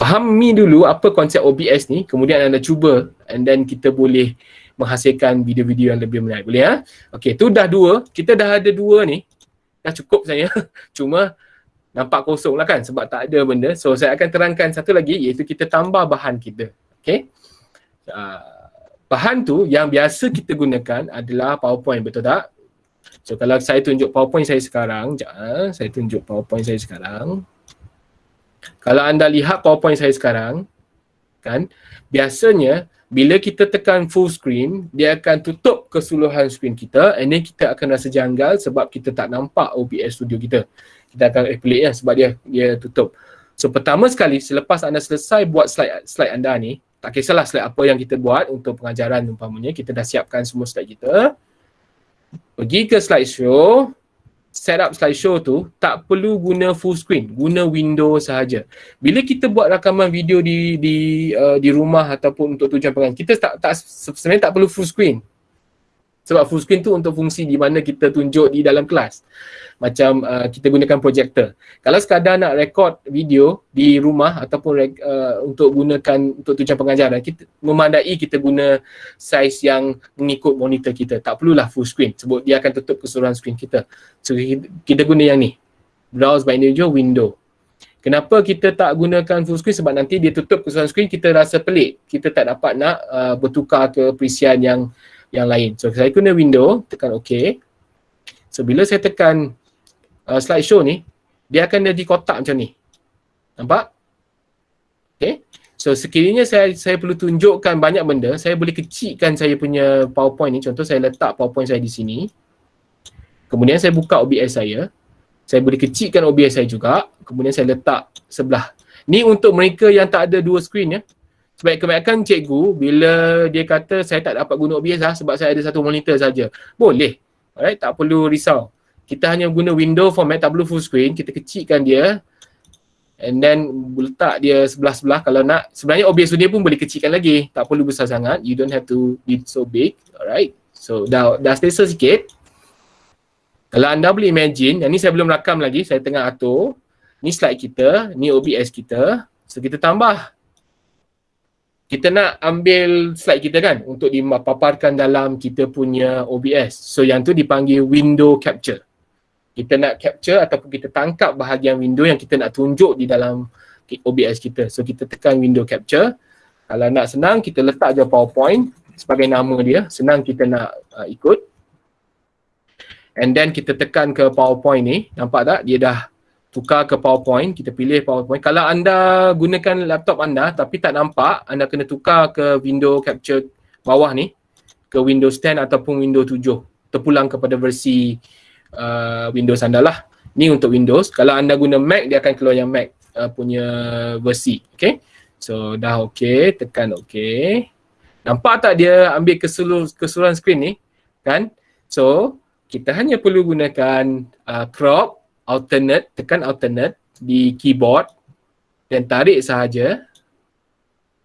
fahami dulu apa konsep OBS ni, kemudian anda cuba and then kita boleh menghasilkan video-video yang lebih menarik. Boleh ya? Okey, tu dah dua. Kita dah ada dua ni. Dah cukup saya. Cuma nampak kosong lah kan sebab tak ada benda. So saya akan terangkan satu lagi iaitu kita tambah bahan kita. Okey. Uh, bahan tu yang biasa kita gunakan adalah PowerPoint betul tak? So kalau saya tunjuk PowerPoint saya sekarang, jap, uh, saya tunjuk PowerPoint saya sekarang. Kalau anda lihat PowerPoint saya sekarang, kan biasanya bila kita tekan full screen dia akan tutup keseluruhan screen kita and then kita akan rasa janggal sebab kita tak nampak OBS studio kita. Kita akan pelik ya sebab dia dia tutup. So pertama sekali selepas anda selesai buat slide slide anda ni tak kisahlah slide apa yang kita buat untuk pengajaran umpamanya kita dah siapkan semua slide kita. Pergi ke slideshow. set up slideshow tu tak perlu guna full screen, guna window sahaja. Bila kita buat rakaman video di di uh, di rumah ataupun untuk tujuan pengajaran, kita tak tak sebenarnya tak perlu full screen. Sebab full screen tu untuk fungsi di mana kita tunjuk di dalam kelas. Macam uh, kita gunakan projector. Kalau sekadar nak record video di rumah ataupun uh, untuk gunakan untuk tujuan pengajaran, kita memandai kita guna saiz yang mengikut monitor kita. Tak perlulah full screen sebab dia akan tutup keseluruhan screen kita. So kita, guna yang ni. Browse by individual window. Kenapa kita tak gunakan full screen? Sebab nanti dia tutup keseluruhan screen, kita rasa pelik. Kita tak dapat nak uh, bertukar ke perisian yang yang lain. So saya guna window, tekan OK. So bila saya tekan uh, slideshow ni, dia akan jadi kotak macam ni. Nampak? Okay. So sekiranya saya saya perlu tunjukkan banyak benda, saya boleh kecilkan saya punya PowerPoint ni. Contoh saya letak PowerPoint saya di sini. Kemudian saya buka OBS saya. Saya boleh kecilkan OBS saya juga. Kemudian saya letak sebelah. Ni untuk mereka yang tak ada dua screen ya. Sebab kebanyakan cikgu bila dia kata saya tak dapat guna OBS lah sebab saya ada satu monitor saja. Boleh. Alright, tak perlu risau. Kita hanya guna window format, tak perlu full screen. Kita kecilkan dia. And then letak dia sebelah-sebelah kalau nak. Sebenarnya OBS dia pun boleh kecilkan lagi. Tak perlu besar sangat. You don't have to be so big. Alright. So dah, dah selesa sikit. Kalau anda boleh imagine, yang ni saya belum rakam lagi. Saya tengah atur. Ni slide kita. Ni OBS kita. So kita tambah kita nak ambil slide kita kan untuk dipaparkan dalam kita punya OBS. So yang tu dipanggil window capture. Kita nak capture ataupun kita tangkap bahagian window yang kita nak tunjuk di dalam OBS kita. So kita tekan window capture. Kalau nak senang kita letak je PowerPoint sebagai nama dia. Senang kita nak uh, ikut. And then kita tekan ke PowerPoint ni. Nampak tak? Dia dah tukar ke PowerPoint, kita pilih PowerPoint. Kalau anda gunakan laptop anda tapi tak nampak, anda kena tukar ke window capture bawah ni ke Windows 10 ataupun Windows 7 terpulang kepada versi uh, Windows anda lah. Ni untuk Windows. Kalau anda guna Mac, dia akan keluar yang Mac uh, punya versi. Okay. So dah okay, tekan okay. Nampak tak dia ambil keseluruh, keseluruhan screen ni? Kan? So kita hanya perlu gunakan uh, crop alternate, tekan alternate di keyboard dan tarik sahaja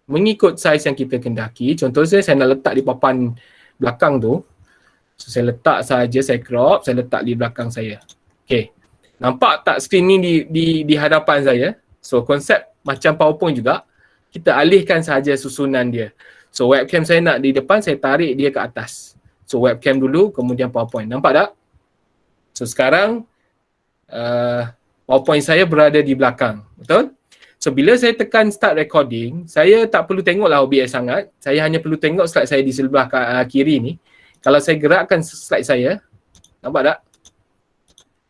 mengikut saiz yang kita kendaki. Contohnya saya nak letak di papan belakang tu. So saya letak sahaja, saya crop, saya letak di belakang saya. Okay. Nampak tak screen ni di, di, di hadapan saya? So konsep macam PowerPoint juga, kita alihkan sahaja susunan dia. So webcam saya nak di depan, saya tarik dia ke atas. So webcam dulu, kemudian PowerPoint. Nampak tak? So sekarang uh, PowerPoint saya berada di belakang. Betul? So bila saya tekan start recording, saya tak perlu tengoklah OBS sangat. Saya hanya perlu tengok slide saya di sebelah uh, kiri ni. Kalau saya gerakkan slide saya, nampak tak?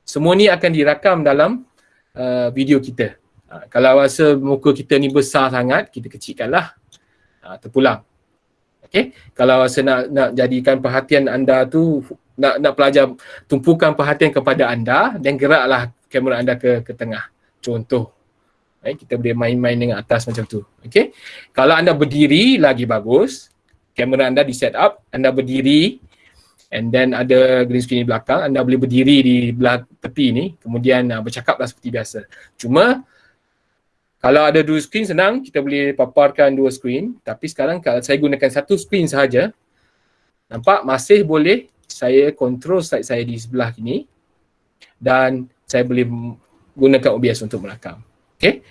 Semua ni akan dirakam dalam uh, video kita. Uh, kalau rasa muka kita ni besar sangat, kita kecilkanlah. Uh, terpulang. Okay? Kalau rasa nak, nak jadikan perhatian anda tu nak nak pelajar tumpukan perhatian kepada anda dan geraklah kamera anda ke ke tengah. Contoh. Eh, kita boleh main-main dengan atas macam tu. Okay. Kalau anda berdiri lagi bagus. Kamera anda di set up, anda berdiri and then ada green screen di belakang, anda boleh berdiri di belah tepi ni kemudian uh, bercakaplah seperti biasa. Cuma kalau ada dua screen senang, kita boleh paparkan dua screen. Tapi sekarang kalau saya gunakan satu screen sahaja, nampak masih boleh saya control slide saya di sebelah ini dan saya boleh gunakan OBS untuk merakam. Okay.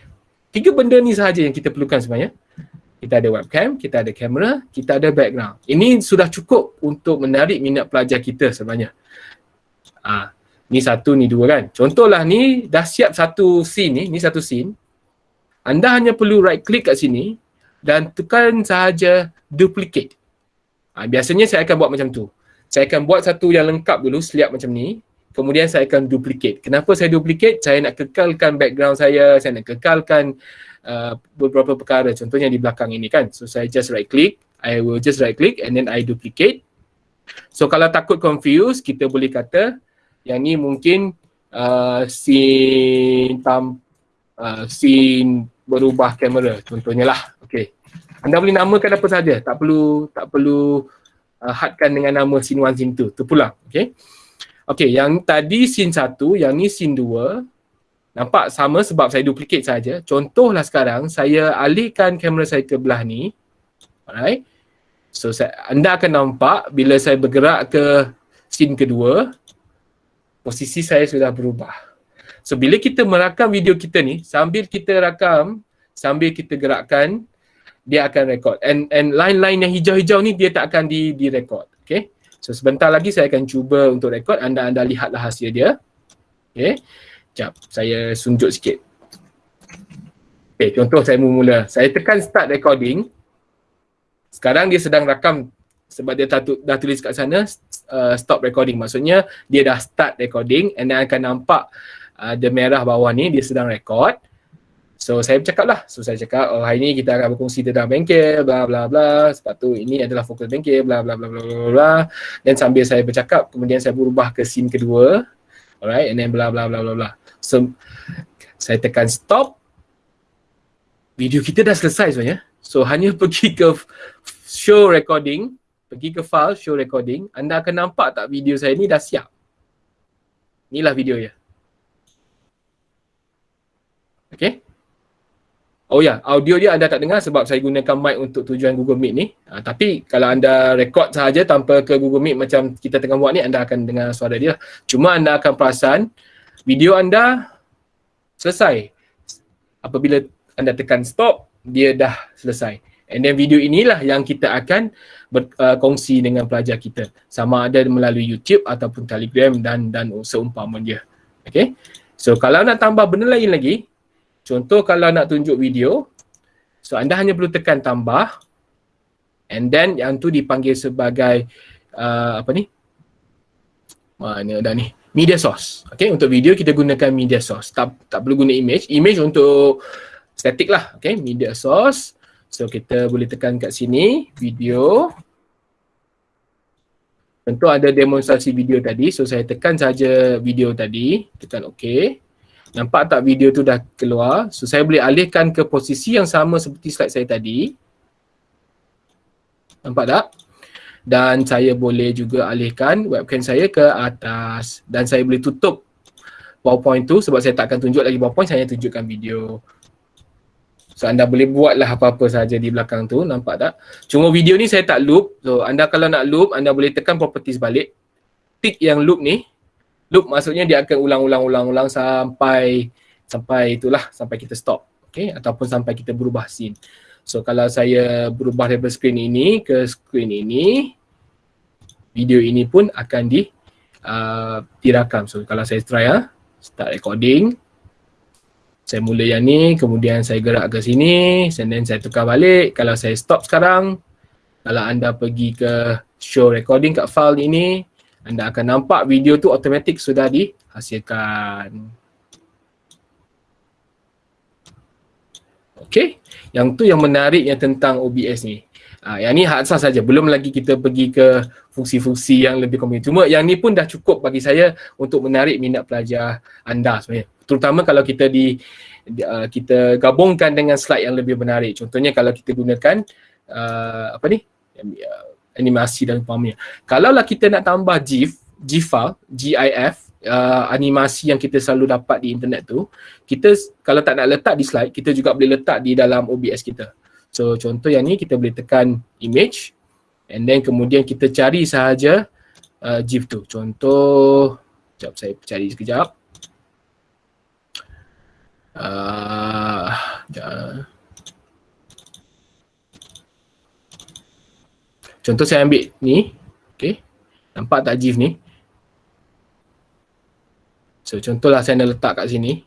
Tiga benda ni sahaja yang kita perlukan sebenarnya. Kita ada webcam, kita ada kamera, kita ada background. Ini sudah cukup untuk menarik minat pelajar kita sebenarnya. Ah, ni satu, ni dua kan. Contohlah ni dah siap satu scene ni, ni satu scene. Anda hanya perlu right click kat sini dan tekan sahaja duplicate. Ah, biasanya saya akan buat macam tu saya akan buat satu yang lengkap dulu seliap macam ni. Kemudian saya akan duplicate. Kenapa saya duplicate? Saya nak kekalkan background saya saya nak kekalkan uh, beberapa perkara. Contohnya di belakang ini kan. So saya just right click I will just right click and then I duplicate. So kalau takut confuse kita boleh kata yang ni mungkin uh, scene tam, uh, scene berubah kamera. Contohnya lah. Okay anda boleh namakan apa saja tak perlu tak perlu uh, hadkan dengan nama scene 1 scene 2 terpulang okay Okay, yang tadi scene 1, yang ni scene 2 Nampak sama sebab saya duplicate saja. Contohlah sekarang saya alihkan kamera saya ke belah ni. Alright. So saya, anda akan nampak bila saya bergerak ke scene kedua, posisi saya sudah berubah. So bila kita merakam video kita ni, sambil kita rakam, sambil kita gerakkan, dia akan record. And and line-line yang hijau-hijau ni dia tak akan di di record. Okay. So sebentar lagi saya akan cuba untuk record. Anda anda lihatlah hasil dia. Okay. Sekejap, saya sunjuk sikit. Okay, contoh saya mula. Saya tekan start recording. Sekarang dia sedang rakam sebab dia dah, dah tulis kat sana uh, stop recording. Maksudnya dia dah start recording and then akan nampak uh, the merah bawah ni dia sedang record. So saya bercakap lah. So saya cakap oh hari ni kita akan berkongsi tentang bengkel bla bla bla. Sebab tu ini adalah fokus bengkel bla bla bla bla bla bla. Dan sambil saya bercakap kemudian saya berubah ke scene kedua. Alright and then bla bla bla bla bla. So, saya tekan stop. Video kita dah selesai sebenarnya. So, hanya pergi ke show recording. Pergi ke file show recording. Anda akan nampak tak video saya ni dah siap. Inilah video ya. Okay. Oh ya, audio dia anda tak dengar sebab saya gunakan mic untuk tujuan Google Meet ni. Ha, tapi kalau anda record sahaja tanpa ke Google Meet macam kita tengah buat ni, anda akan dengar suara dia. Cuma anda akan perasan video anda selesai. Apabila anda tekan stop, dia dah selesai. And then video inilah yang kita akan berkongsi uh, dengan pelajar kita. Sama ada melalui YouTube ataupun Telegram dan dan seumpama dia. Okay. So kalau nak tambah benda lain lagi, contoh kalau nak tunjuk video, so anda hanya perlu tekan tambah and then yang tu dipanggil sebagai uh, apa ni? Mana dah ni? media source. Okay, untuk video kita gunakan media source. Tak, tak perlu guna image. Image untuk static lah. Okay, media source. So kita boleh tekan kat sini, video. Tentu ada demonstrasi video tadi. So saya tekan saja video tadi. Tekan OK. Nampak tak video tu dah keluar. So saya boleh alihkan ke posisi yang sama seperti slide saya tadi. Nampak tak? dan saya boleh juga alihkan webcam saya ke atas dan saya boleh tutup PowerPoint tu sebab saya tak akan tunjuk lagi PowerPoint saya tunjukkan video so anda boleh buatlah apa-apa saja di belakang tu nampak tak cuma video ni saya tak loop so anda kalau nak loop anda boleh tekan properties balik tick yang loop ni loop maksudnya dia akan ulang-ulang-ulang-ulang sampai sampai itulah sampai kita stop okay ataupun sampai kita berubah scene So kalau saya berubah daripada screen ini ke screen ini, video ini pun akan di uh, dirakam. So kalau saya try ah, start recording. Saya mula yang ni, kemudian saya gerak ke sini, then saya tukar balik. Kalau saya stop sekarang, kalau anda pergi ke show recording kat file ini, anda akan nampak video tu automatik sudah dihasilkan. Okay, yang tu yang menariknya tentang OBS ni. Ha, yang ni hak asas saja. Belum lagi kita pergi ke fungsi-fungsi yang lebih kompleks. Cuma yang ni pun dah cukup bagi saya untuk menarik minat pelajar anda sebenarnya. Terutama kalau kita di uh, kita gabungkan dengan slide yang lebih menarik. Contohnya kalau kita gunakan uh, apa ni? Uh, animasi dan umpamanya. Kalau lah kita nak tambah GIF, GIF GIF, uh, animasi yang kita selalu dapat di internet tu, kita kalau tak nak letak di slide, kita juga boleh letak di dalam OBS kita. So contoh yang ni kita boleh tekan image and then kemudian kita cari sahaja uh, GIF tu. Contoh, sekejap saya cari sekejap. Uh, Contoh saya ambil ni, okay. nampak tak GIF ni? So contohlah saya nak letak kat sini.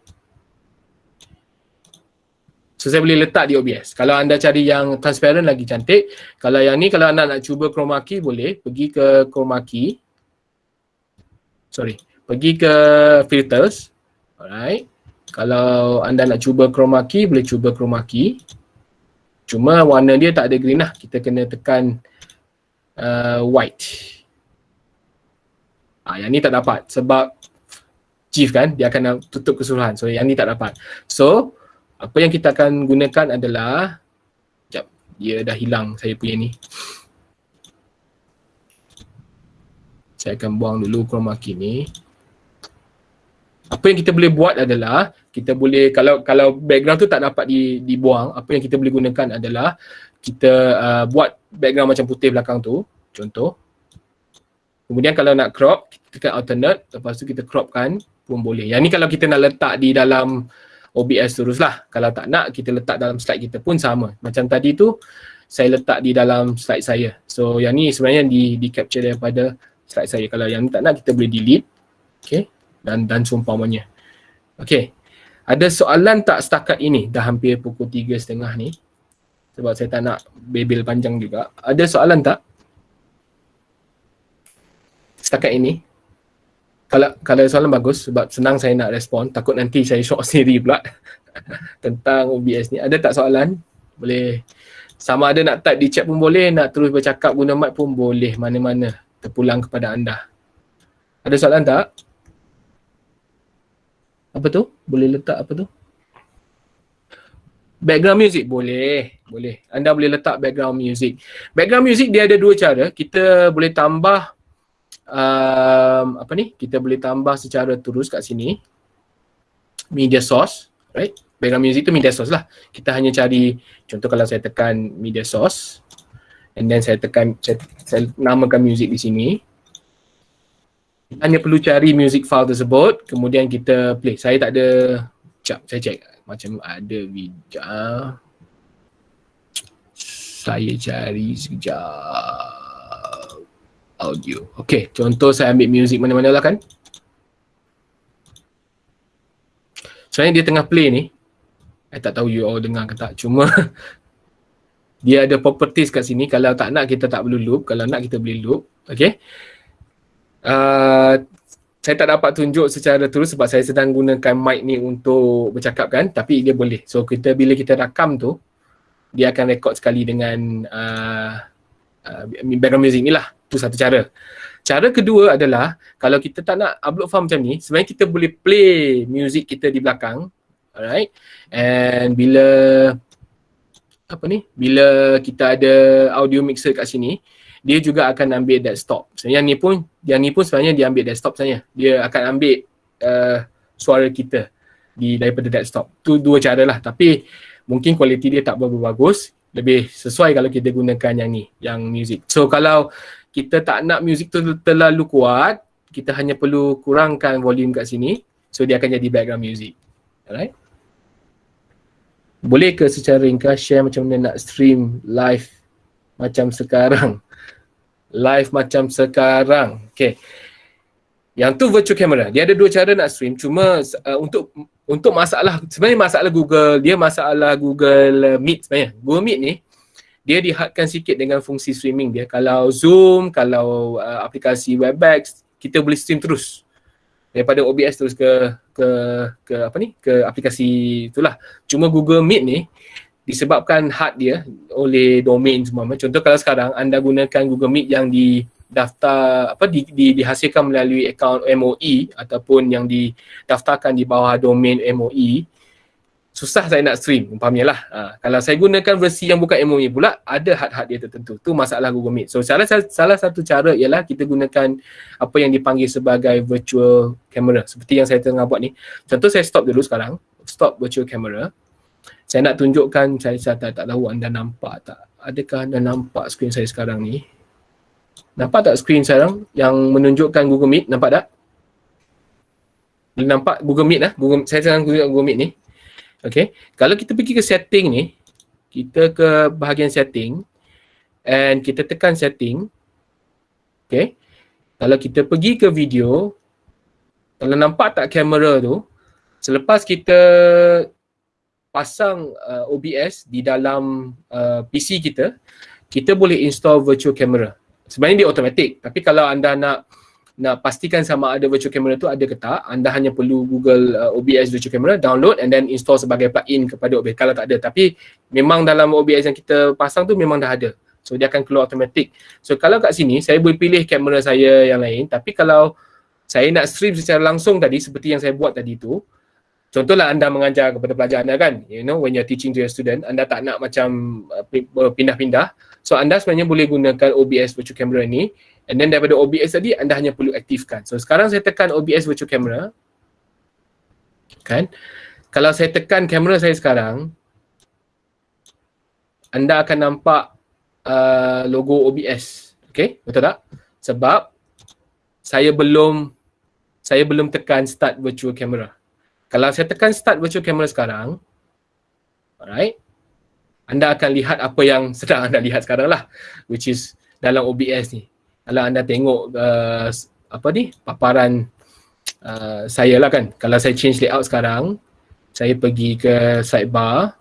So saya boleh letak di OBS. Kalau anda cari yang transparent lagi cantik. Kalau yang ni kalau anda nak cuba chroma key boleh pergi ke chroma key. Sorry. Pergi ke filters. Alright. Kalau anda nak cuba chroma key, boleh cuba chroma key. Cuma warna dia tak ada green lah. Kita kena tekan uh, white. Ah, yang ni tak dapat sebab chief kan, dia akan tutup keseluruhan. So yang ni tak dapat. So, apa yang kita akan gunakan adalah, sekejap, dia dah hilang saya punya ni. Saya akan buang dulu chroma key ni apa yang kita boleh buat adalah kita boleh kalau kalau background tu tak dapat di, dibuang apa yang kita boleh gunakan adalah kita uh, buat background macam putih belakang tu contoh kemudian kalau nak crop kita tekan alternate lepas tu kita cropkan pun boleh yang ni kalau kita nak letak di dalam OBS teruslah kalau tak nak kita letak dalam slide kita pun sama macam tadi tu saya letak di dalam slide saya so yang ni sebenarnya di, di capture daripada slide saya kalau yang tak nak kita boleh delete okay dan dan seumpamanya. Okey. Ada soalan tak setakat ini? Dah hampir pukul tiga setengah ni. Sebab saya tak nak bebel panjang juga. Ada soalan tak? Setakat ini. Kalau kalau soalan bagus sebab senang saya nak respon. Takut nanti saya short sendiri pula tentang OBS ni. Ada tak soalan? Boleh. Sama ada nak type di chat pun boleh, nak terus bercakap guna mic pun boleh. Mana-mana terpulang kepada anda. Ada soalan tak? apa tu? Boleh letak apa tu? Background music boleh, boleh. Anda boleh letak background music. Background music dia ada dua cara. Kita boleh tambah um, apa ni? Kita boleh tambah secara terus kat sini. Media source, right? Background music tu media source lah. Kita hanya cari contoh kalau saya tekan media source and then saya tekan saya, saya namakan music di sini hanya perlu cari music file tersebut kemudian kita play saya tak ada Sekejap, saya check macam ada video saya cari sekejap. Audio. Ok, contoh saya ambil music mana-mana lah kan? Sebenarnya dia tengah play ni. Saya tak tahu you all dengar ke tak. Cuma dia ada properties kat sini. Kalau tak nak kita tak perlu loop. Kalau nak kita boleh loop. Ok uh, saya tak dapat tunjuk secara terus sebab saya sedang gunakan mic ni untuk bercakap kan? Tapi dia boleh. So kita bila kita rakam tu dia akan rekod sekali dengan uh, uh, background music ni lah tu satu cara cara kedua adalah kalau kita tak nak upload file macam ni sebenarnya kita boleh play music kita di belakang alright and bila apa ni bila kita ada audio mixer kat sini dia juga akan ambil desktop. So, yang ni pun yang ni pun sebenarnya dia ambil desktop saja. Dia akan ambil uh, suara kita di daripada desktop. Tu dua cara lah tapi mungkin kualiti dia tak berapa bagus. Lebih sesuai kalau kita gunakan yang ni, yang music. So kalau kita tak nak music tu terlalu kuat, kita hanya perlu kurangkan volume kat sini. So dia akan jadi background music. Alright. Boleh ke secara ringkas share macam mana nak stream live macam sekarang? live macam sekarang. Okay. Yang tu virtual camera. Dia ada dua cara nak stream. Cuma uh, untuk untuk masalah, sebenarnya masalah Google, dia masalah Google Meet sebenarnya. Google Meet ni, dia dihadkan sikit dengan fungsi streaming dia. Kalau Zoom, kalau uh, aplikasi Webex, kita boleh stream terus. Daripada OBS terus ke ke ke apa ni? ke aplikasi itulah. Cuma Google Meet ni disebabkan hard dia oleh domain semua. Contoh kalau sekarang anda gunakan Google Meet yang di daftar apa di, di, dihasilkan melalui akaun MOE ataupun yang didaftarkan di bawah domain MOE susah saya nak stream umpamanya lah. Ha, kalau saya gunakan versi yang bukan MOE pula ada had-had dia tertentu. Tu masalah Google Meet. So salah, salah satu cara ialah kita gunakan apa yang dipanggil sebagai virtual camera. Seperti yang saya tengah buat ni. Contoh saya stop dulu sekarang. Stop virtual camera. Saya nak tunjukkan saya, saya tak, tak tahu anda nampak tak? Adakah anda nampak skrin saya sekarang ni nampak tak skrin sekarang yang menunjukkan Google Meet nampak tak nampak Google Meet lah Google, saya sedang guna Google Meet ni okay. kalau kita pergi ke setting ni kita ke bahagian setting and kita tekan setting okay. kalau kita pergi ke video kalau nampak tak kamera tu selepas kita pasang uh, OBS di dalam uh, PC kita, kita boleh install virtual camera. Sebenarnya dia automatic, tapi kalau anda nak nak pastikan sama ada virtual camera tu ada ke tak, anda hanya perlu Google uh, OBS virtual camera, download and then install sebagai plugin kepada OBS kalau tak ada. Tapi memang dalam OBS yang kita pasang tu memang dah ada. So dia akan keluar automatic. So kalau kat sini saya boleh pilih kamera saya yang lain tapi kalau saya nak stream secara langsung tadi seperti yang saya buat tadi tu, Contohlah anda mengajar kepada pelajar anda kan, you know when you're teaching to your student, anda tak nak macam uh, pindah-pindah. So anda sebenarnya boleh gunakan OBS virtual camera ni And then daripada OBS tadi anda hanya perlu aktifkan. So sekarang saya tekan OBS virtual camera. Kan? Kalau saya tekan kamera saya sekarang anda akan nampak uh, logo OBS. Okay? Betul tak? Sebab saya belum saya belum tekan start virtual camera. Kalau saya tekan start virtual camera sekarang alright anda akan lihat apa yang sedang anda lihat sekarang lah which is dalam OBS ni. Kalau anda tengok uh, apa ni paparan uh, saya lah kan. Kalau saya change layout sekarang saya pergi ke sidebar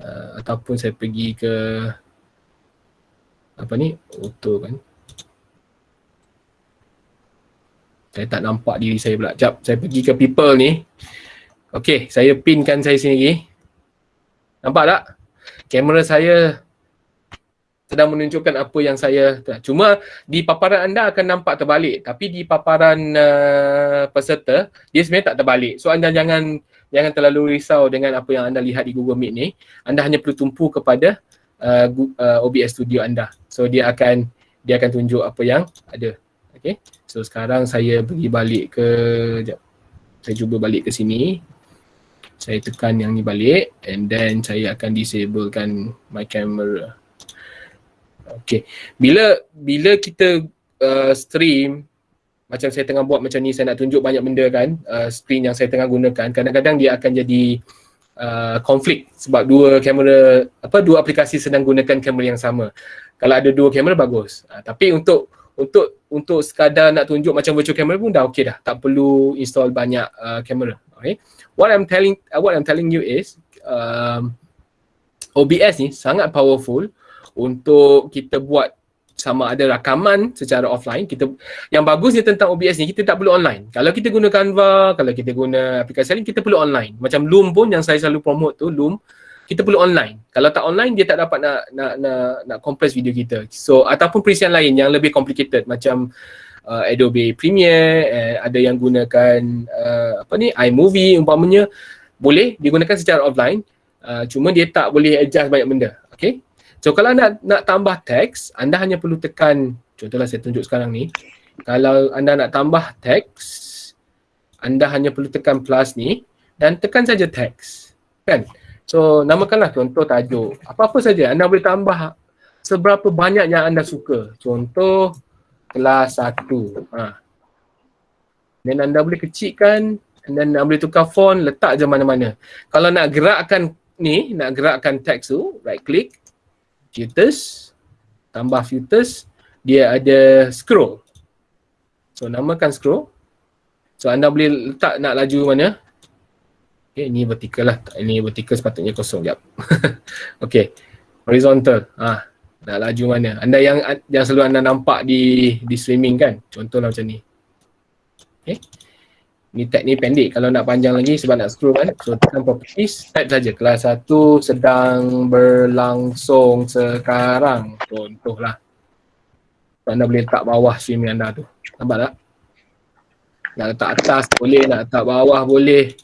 uh, ataupun saya pergi ke apa ni auto kan. Saya tak nampak diri saya pula. Jap saya pergi ke people ni. Okay, saya pinkan saya sini nampak tak? Kamera saya sedang menunjukkan apa yang saya cuma di paparan anda akan nampak terbalik. Tapi di paparan uh, peserta dia sebenarnya tak terbalik. So anda jangan jangan terlalu risau dengan apa yang anda lihat di Google Meet ni. Anda hanya perlu tumpu kepada uh, uh, OBS Studio anda. So dia akan dia akan tunjuk apa yang ada. Okey so sekarang saya pergi balik ke jap. Saya cuba balik ke sini saya tekan yang ni balik and then saya akan disablekan my camera Okay. Bila bila kita uh, stream macam saya tengah buat macam ni saya nak tunjuk banyak benda kan uh, screen yang saya tengah gunakan kadang-kadang dia akan jadi uh, konflik sebab dua kamera apa dua aplikasi sedang gunakan kamera yang sama. Kalau ada dua kamera bagus. Uh, tapi untuk untuk untuk sekadar nak tunjuk macam virtual camera pun dah okey dah. Tak perlu install banyak uh, kamera. Okay. What I'm telling uh, what I'm telling you is um, OBS ni sangat powerful untuk kita buat sama ada rakaman secara offline. Kita yang bagusnya tentang OBS ni kita tak perlu online. Kalau kita guna Canva kalau kita guna aplikasi lain kita perlu online. Macam Loom pun yang saya selalu promote tu Loom kita perlu online. Kalau tak online dia tak dapat nak nak nak, nak compress video kita. So ataupun perisian lain yang lebih complicated. Macam uh, Adobe Premiere eh, ada yang gunakan uh, apa ni iMovie umpamanya boleh digunakan secara offline uh, cuma dia tak boleh adjust banyak benda okay So kalau nak nak tambah teks, anda hanya perlu tekan, contohlah saya tunjuk sekarang ni. Kalau anda nak tambah teks, anda hanya perlu tekan plus ni dan tekan saja teks. Kan? So namakanlah contoh tajuk. Apa-apa saja anda boleh tambah seberapa banyak yang anda suka. Contoh kelas 1. Ha. Dan anda boleh kecilkan dan anda boleh tukar font, letak je mana-mana. Kalau nak gerakkan ni, nak gerakkan teks tu, right click, filters tambah filters dia ada scroll. So namakan scroll. So anda boleh letak nak laju mana? Okay, ini vertical lah. Ini vertical sepatutnya kosong jap. Okay horizontal. Ah nak laju mana? Anda yang yang selalu anda nampak di di streaming kan? Contohlah macam ni. Okay ni tag ni pendek. Kalau nak panjang lagi sebab nak scroll kan? So tekan properties type saja. Kelas 1 sedang berlangsung sekarang. Contohlah. So, anda boleh letak bawah streaming anda tu. Nampak tak? Nak letak atas boleh nak letak bawah boleh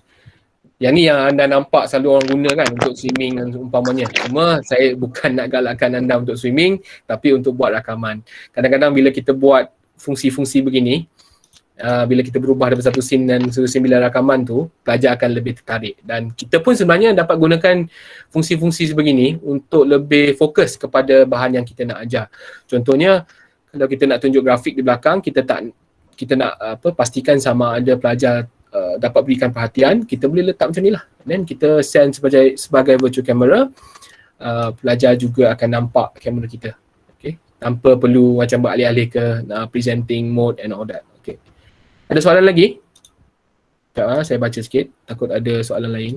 yang ni yang anda nampak selalu orang guna kan untuk swimming dan umpamanya. Cuma saya bukan nak galakkan anda untuk swimming tapi untuk buat rakaman. Kadang-kadang bila kita buat fungsi-fungsi begini uh, bila kita berubah daripada satu scene dan satu scene bila rakaman tu pelajar akan lebih tertarik. Dan kita pun sebenarnya dapat gunakan fungsi-fungsi sebegini untuk lebih fokus kepada bahan yang kita nak ajar. Contohnya kalau kita nak tunjuk grafik di belakang kita tak kita nak apa pastikan sama ada pelajar uh, dapat berikan perhatian kita boleh letak macam ni lah then kita send sebagai sebagai virtual camera uh, pelajar juga akan nampak kamera kita okay tanpa perlu macam beralih-alih ke uh, presenting mode and all that ada soalan lagi? Sekejap ha, saya baca sikit. Takut ada soalan lain.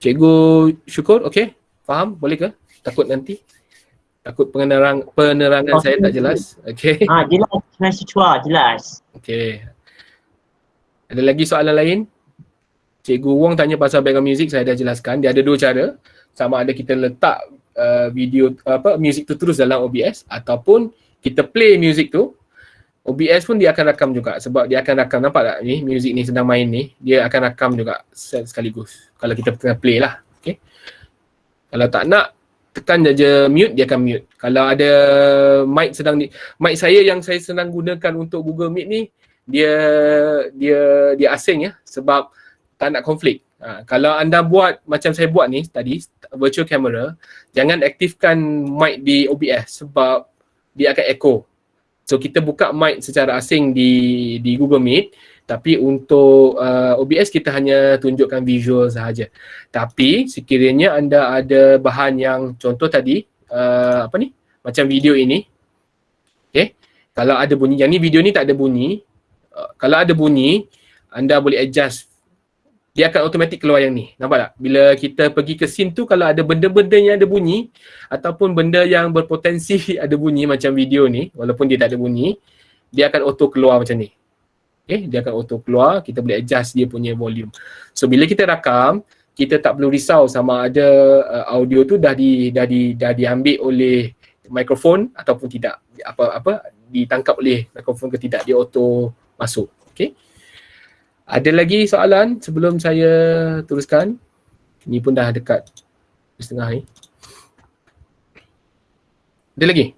Cikgu syukur, okey? Faham? Boleh ke? Takut nanti? Takut penerang, penerangan oh, saya tak jelas. Okay. Ah, jelas. Jelas cua, jelas. Okay. Ada lagi soalan lain? Cikgu Wong tanya pasal background music, saya dah jelaskan. Dia ada dua cara. Sama ada kita letak uh, video apa music tu terus dalam OBS ataupun kita play music tu OBS pun dia akan rakam juga sebab dia akan rakam nampak tak ni music ni sedang main ni dia akan rakam juga sekaligus kalau kita tengah play lah okay. kalau tak nak tekan je mute dia akan mute. Kalau ada mic sedang ni mic saya yang saya senang gunakan untuk Google Meet ni dia dia dia asing ya sebab tak nak konflik. Ha, kalau anda buat macam saya buat ni tadi virtual camera jangan aktifkan mic di OBS sebab dia akan echo. So kita buka mic secara asing di di Google Meet tapi untuk uh, OBS kita hanya tunjukkan visual sahaja. Tapi sekiranya anda ada bahan yang contoh tadi uh, apa ni? Macam video ini. Okay. Kalau ada bunyi, yang ni video ni tak ada bunyi. Uh, kalau ada bunyi, anda boleh adjust dia akan automatik keluar yang ni. Nampak tak? Bila kita pergi ke scene tu kalau ada benda-benda yang ada bunyi ataupun benda yang berpotensi ada bunyi macam video ni walaupun dia tak ada bunyi, dia akan auto keluar macam ni. Okay, dia akan auto keluar, kita boleh adjust dia punya volume. So bila kita rakam, kita tak perlu risau sama ada uh, audio tu dah di dah di dah diambil oleh mikrofon ataupun tidak. Apa apa ditangkap oleh mikrofon ke tidak, dia auto masuk. Okay. Ada lagi soalan sebelum saya teruskan? Ini pun dah dekat setengah ni. Ada lagi?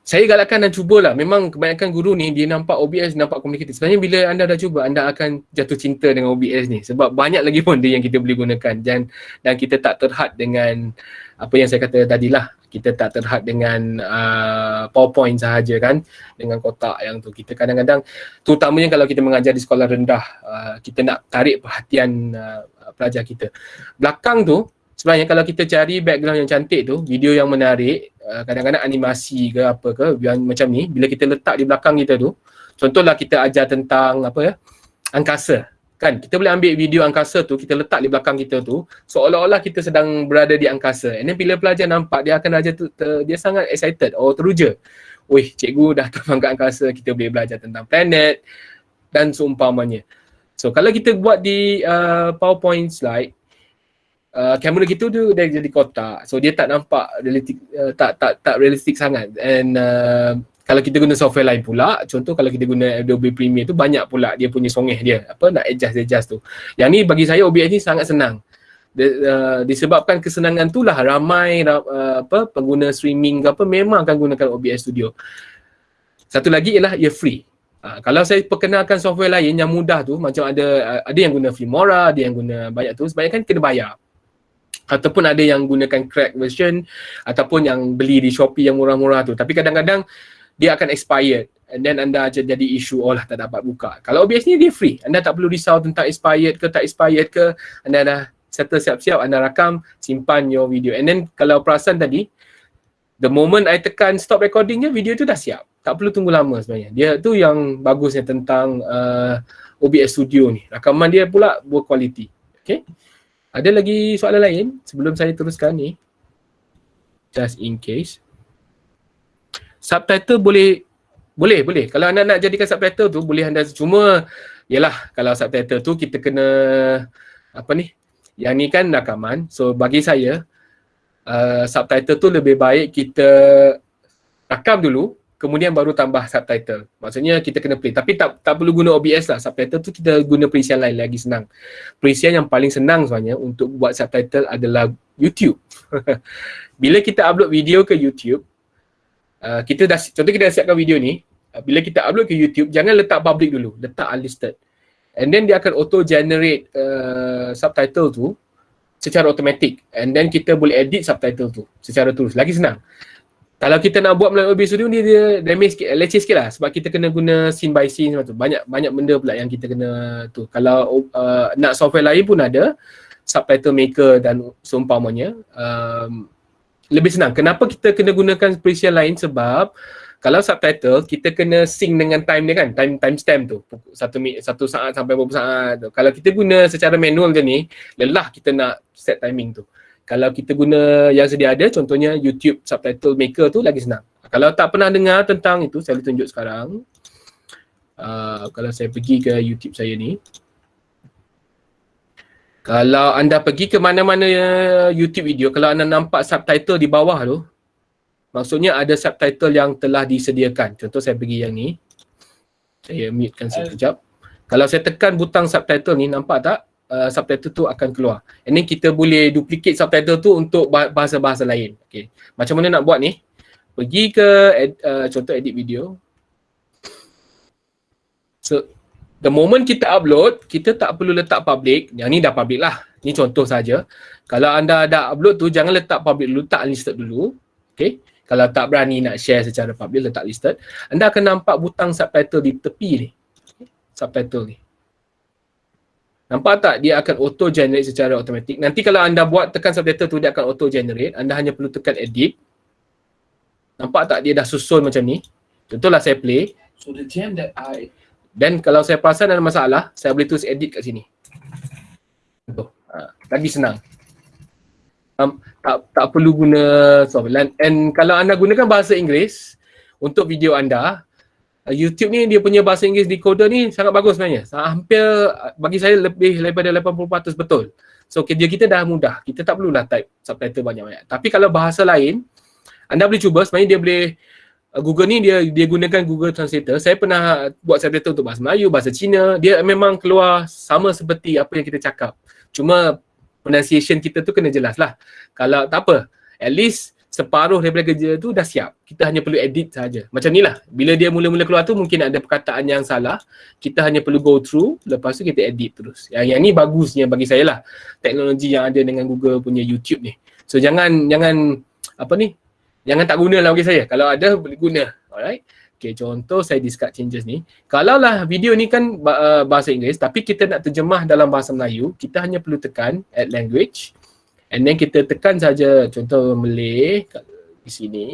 Saya galakkan dan cubalah. Memang kebanyakan guru ni dia nampak OBS, nampak komunikatif. Sebenarnya bila anda dah cuba, anda akan jatuh cinta dengan OBS ni. Sebab banyak lagi pun dia yang kita boleh gunakan. Dan, dan kita tak terhad dengan apa yang saya kata tadi lah kita tak terhad dengan uh, powerpoint sahaja kan dengan kotak yang tu kita kadang-kadang terutamanya kalau kita mengajar di sekolah rendah uh, kita nak tarik perhatian uh, pelajar kita belakang tu sebenarnya kalau kita cari background yang cantik tu video yang menarik kadang-kadang animasi ke apa ke yang macam ni bila kita letak di belakang kita tu contohlah kita ajar tentang apa ya angkasa. Kan? Kita boleh ambil video angkasa tu kita letak di belakang kita tu seolah-olah kita sedang berada di angkasa. And then bila pelajar nampak dia akan ajar tu ter, dia sangat excited. Oh teruja. Wih cikgu dah terbang ke angkasa kita boleh belajar tentang planet dan seumpamanya. So kalau kita buat di uh, powerpoint slide uh, kamera kita tu dia jadi kotak so dia tak nampak realistik uh, tak tak tak realistik sangat and uh, kalau kita guna software lain pula, contoh kalau kita guna Adobe Premiere tu banyak pula dia punya songeh dia. Apa nak adjust adjust tu. Yang ni bagi saya OBS ni sangat senang. De, uh, disebabkan kesenangan tu lah ramai uh, apa pengguna streaming ke apa memang akan gunakan OBS Studio. Satu lagi ialah ia free. Uh, kalau saya perkenalkan software lain yang mudah tu macam ada uh, ada yang guna Filmora, ada yang guna banyak tu, sebanyak kan kena bayar ataupun ada yang gunakan crack version ataupun yang beli di Shopee yang murah-murah tu tapi kadang-kadang dia akan expired and then anda jadi isu oh lah tak dapat buka. Kalau OBS ni dia free. Anda tak perlu risau tentang expired ke tak expired ke. Anda dah settle siap-siap, anda rakam, simpan your video. And then kalau perasan tadi, the moment I tekan stop recordingnya, video tu dah siap. Tak perlu tunggu lama sebenarnya. Dia tu yang bagusnya tentang uh, OBS Studio ni. Rakaman dia pula berkualiti. Okay. Ada lagi soalan lain sebelum saya teruskan ni? Just in case. Subtitle boleh boleh boleh. Kalau anda nak jadikan subtitle tu boleh anda cuma yalah kalau subtitle tu kita kena apa ni? Yang ni kan rakaman. So bagi saya uh, subtitle tu lebih baik kita rakam dulu kemudian baru tambah subtitle. Maksudnya kita kena play. Tapi tak tak perlu guna OBS lah. Subtitle tu kita guna perisian lain lagi senang. Perisian yang paling senang sebenarnya untuk buat subtitle adalah YouTube. Bila kita upload video ke YouTube Uh, kita dah contoh kita dah siapkan video ni uh, bila kita upload ke YouTube jangan letak public dulu. Letak unlisted. And then dia akan auto generate uh, subtitle tu secara automatic. And then kita boleh edit subtitle tu secara terus. Lagi senang kalau kita nak buat melalui Studio ni dia damage sikit, leceh sikit lah sebab kita kena guna scene by scene tu. Banyak banyak benda pula yang kita kena tu. Kalau uh, nak software lain pun ada subtitle maker dan seumpamanya. Um, lebih senang. Kenapa kita kena gunakan perisian lain? Sebab kalau subtitle kita kena sync dengan time dia kan, time time stamp tu. Satu satu saat sampai beberapa saat tu. Kalau kita guna secara manual je ni, lelah kita nak set timing tu. Kalau kita guna yang sedia ada contohnya YouTube subtitle maker tu lagi senang. Kalau tak pernah dengar tentang itu saya tunjuk sekarang. Uh, kalau saya pergi ke YouTube saya ni. Kalau anda pergi ke mana-mana YouTube video, kalau anda nampak subtitle di bawah tu, maksudnya ada subtitle yang telah disediakan. Contoh saya pergi yang ni. Saya mutekan sekejap. Kalau saya tekan butang subtitle ni, nampak tak? Uh, subtitle tu akan keluar. Ini kita boleh duplicate subtitle tu untuk bahasa-bahasa lain. Okay. Macam mana nak buat ni? Pergi ke ed, uh, contoh edit video. So, the moment kita upload, kita tak perlu letak public. Yang ni dah public lah. Ni contoh saja. Kalau anda dah upload tu, jangan letak public dulu, letak unlisted dulu. Okay. Kalau tak berani nak share secara public, letak listed. Anda akan nampak butang subtitle di tepi ni subtitle ni. Nampak tak dia akan auto generate secara automatik. Nanti kalau anda buat tekan subtitle tu dia akan auto generate. Anda hanya perlu tekan edit. Nampak tak dia dah susun macam ni. Contohlah saya play. So the jam that I dan kalau saya perasan ada masalah, saya boleh tulis edit kat sini. Contoh. Ha, lagi senang. Um, tak tak perlu guna software. And kalau anda gunakan bahasa Inggeris untuk video anda, YouTube ni dia punya bahasa Inggeris decoder ni sangat bagus sebenarnya. Hampir uh, bagi saya lebih daripada 80% betul. So kerja kita dah mudah. Kita tak perlulah type subtitle banyak-banyak. Tapi kalau bahasa lain, anda boleh cuba sebenarnya dia boleh uh, Google ni dia dia gunakan Google Translator. Saya pernah buat subtitle untuk bahasa Melayu, bahasa Cina. Dia memang keluar sama seperti apa yang kita cakap. Cuma pronunciation kita tu kena jelas lah. Kalau tak apa, at least separuh daripada kerja tu dah siap. Kita hanya perlu edit saja. Macam ni lah. Bila dia mula-mula keluar tu mungkin ada perkataan yang salah. Kita hanya perlu go through. Lepas tu kita edit terus. Yang, yang ni bagusnya bagi saya lah. Teknologi yang ada dengan Google punya YouTube ni. So jangan, jangan apa ni. Jangan tak guna lah bagi saya. Kalau ada boleh guna. Alright. Okay, contoh saya discard changes ni. Kalau lah video ni kan uh, bahasa Inggeris tapi kita nak terjemah dalam bahasa Melayu, kita hanya perlu tekan add language. And then kita tekan saja contoh Malay di sini.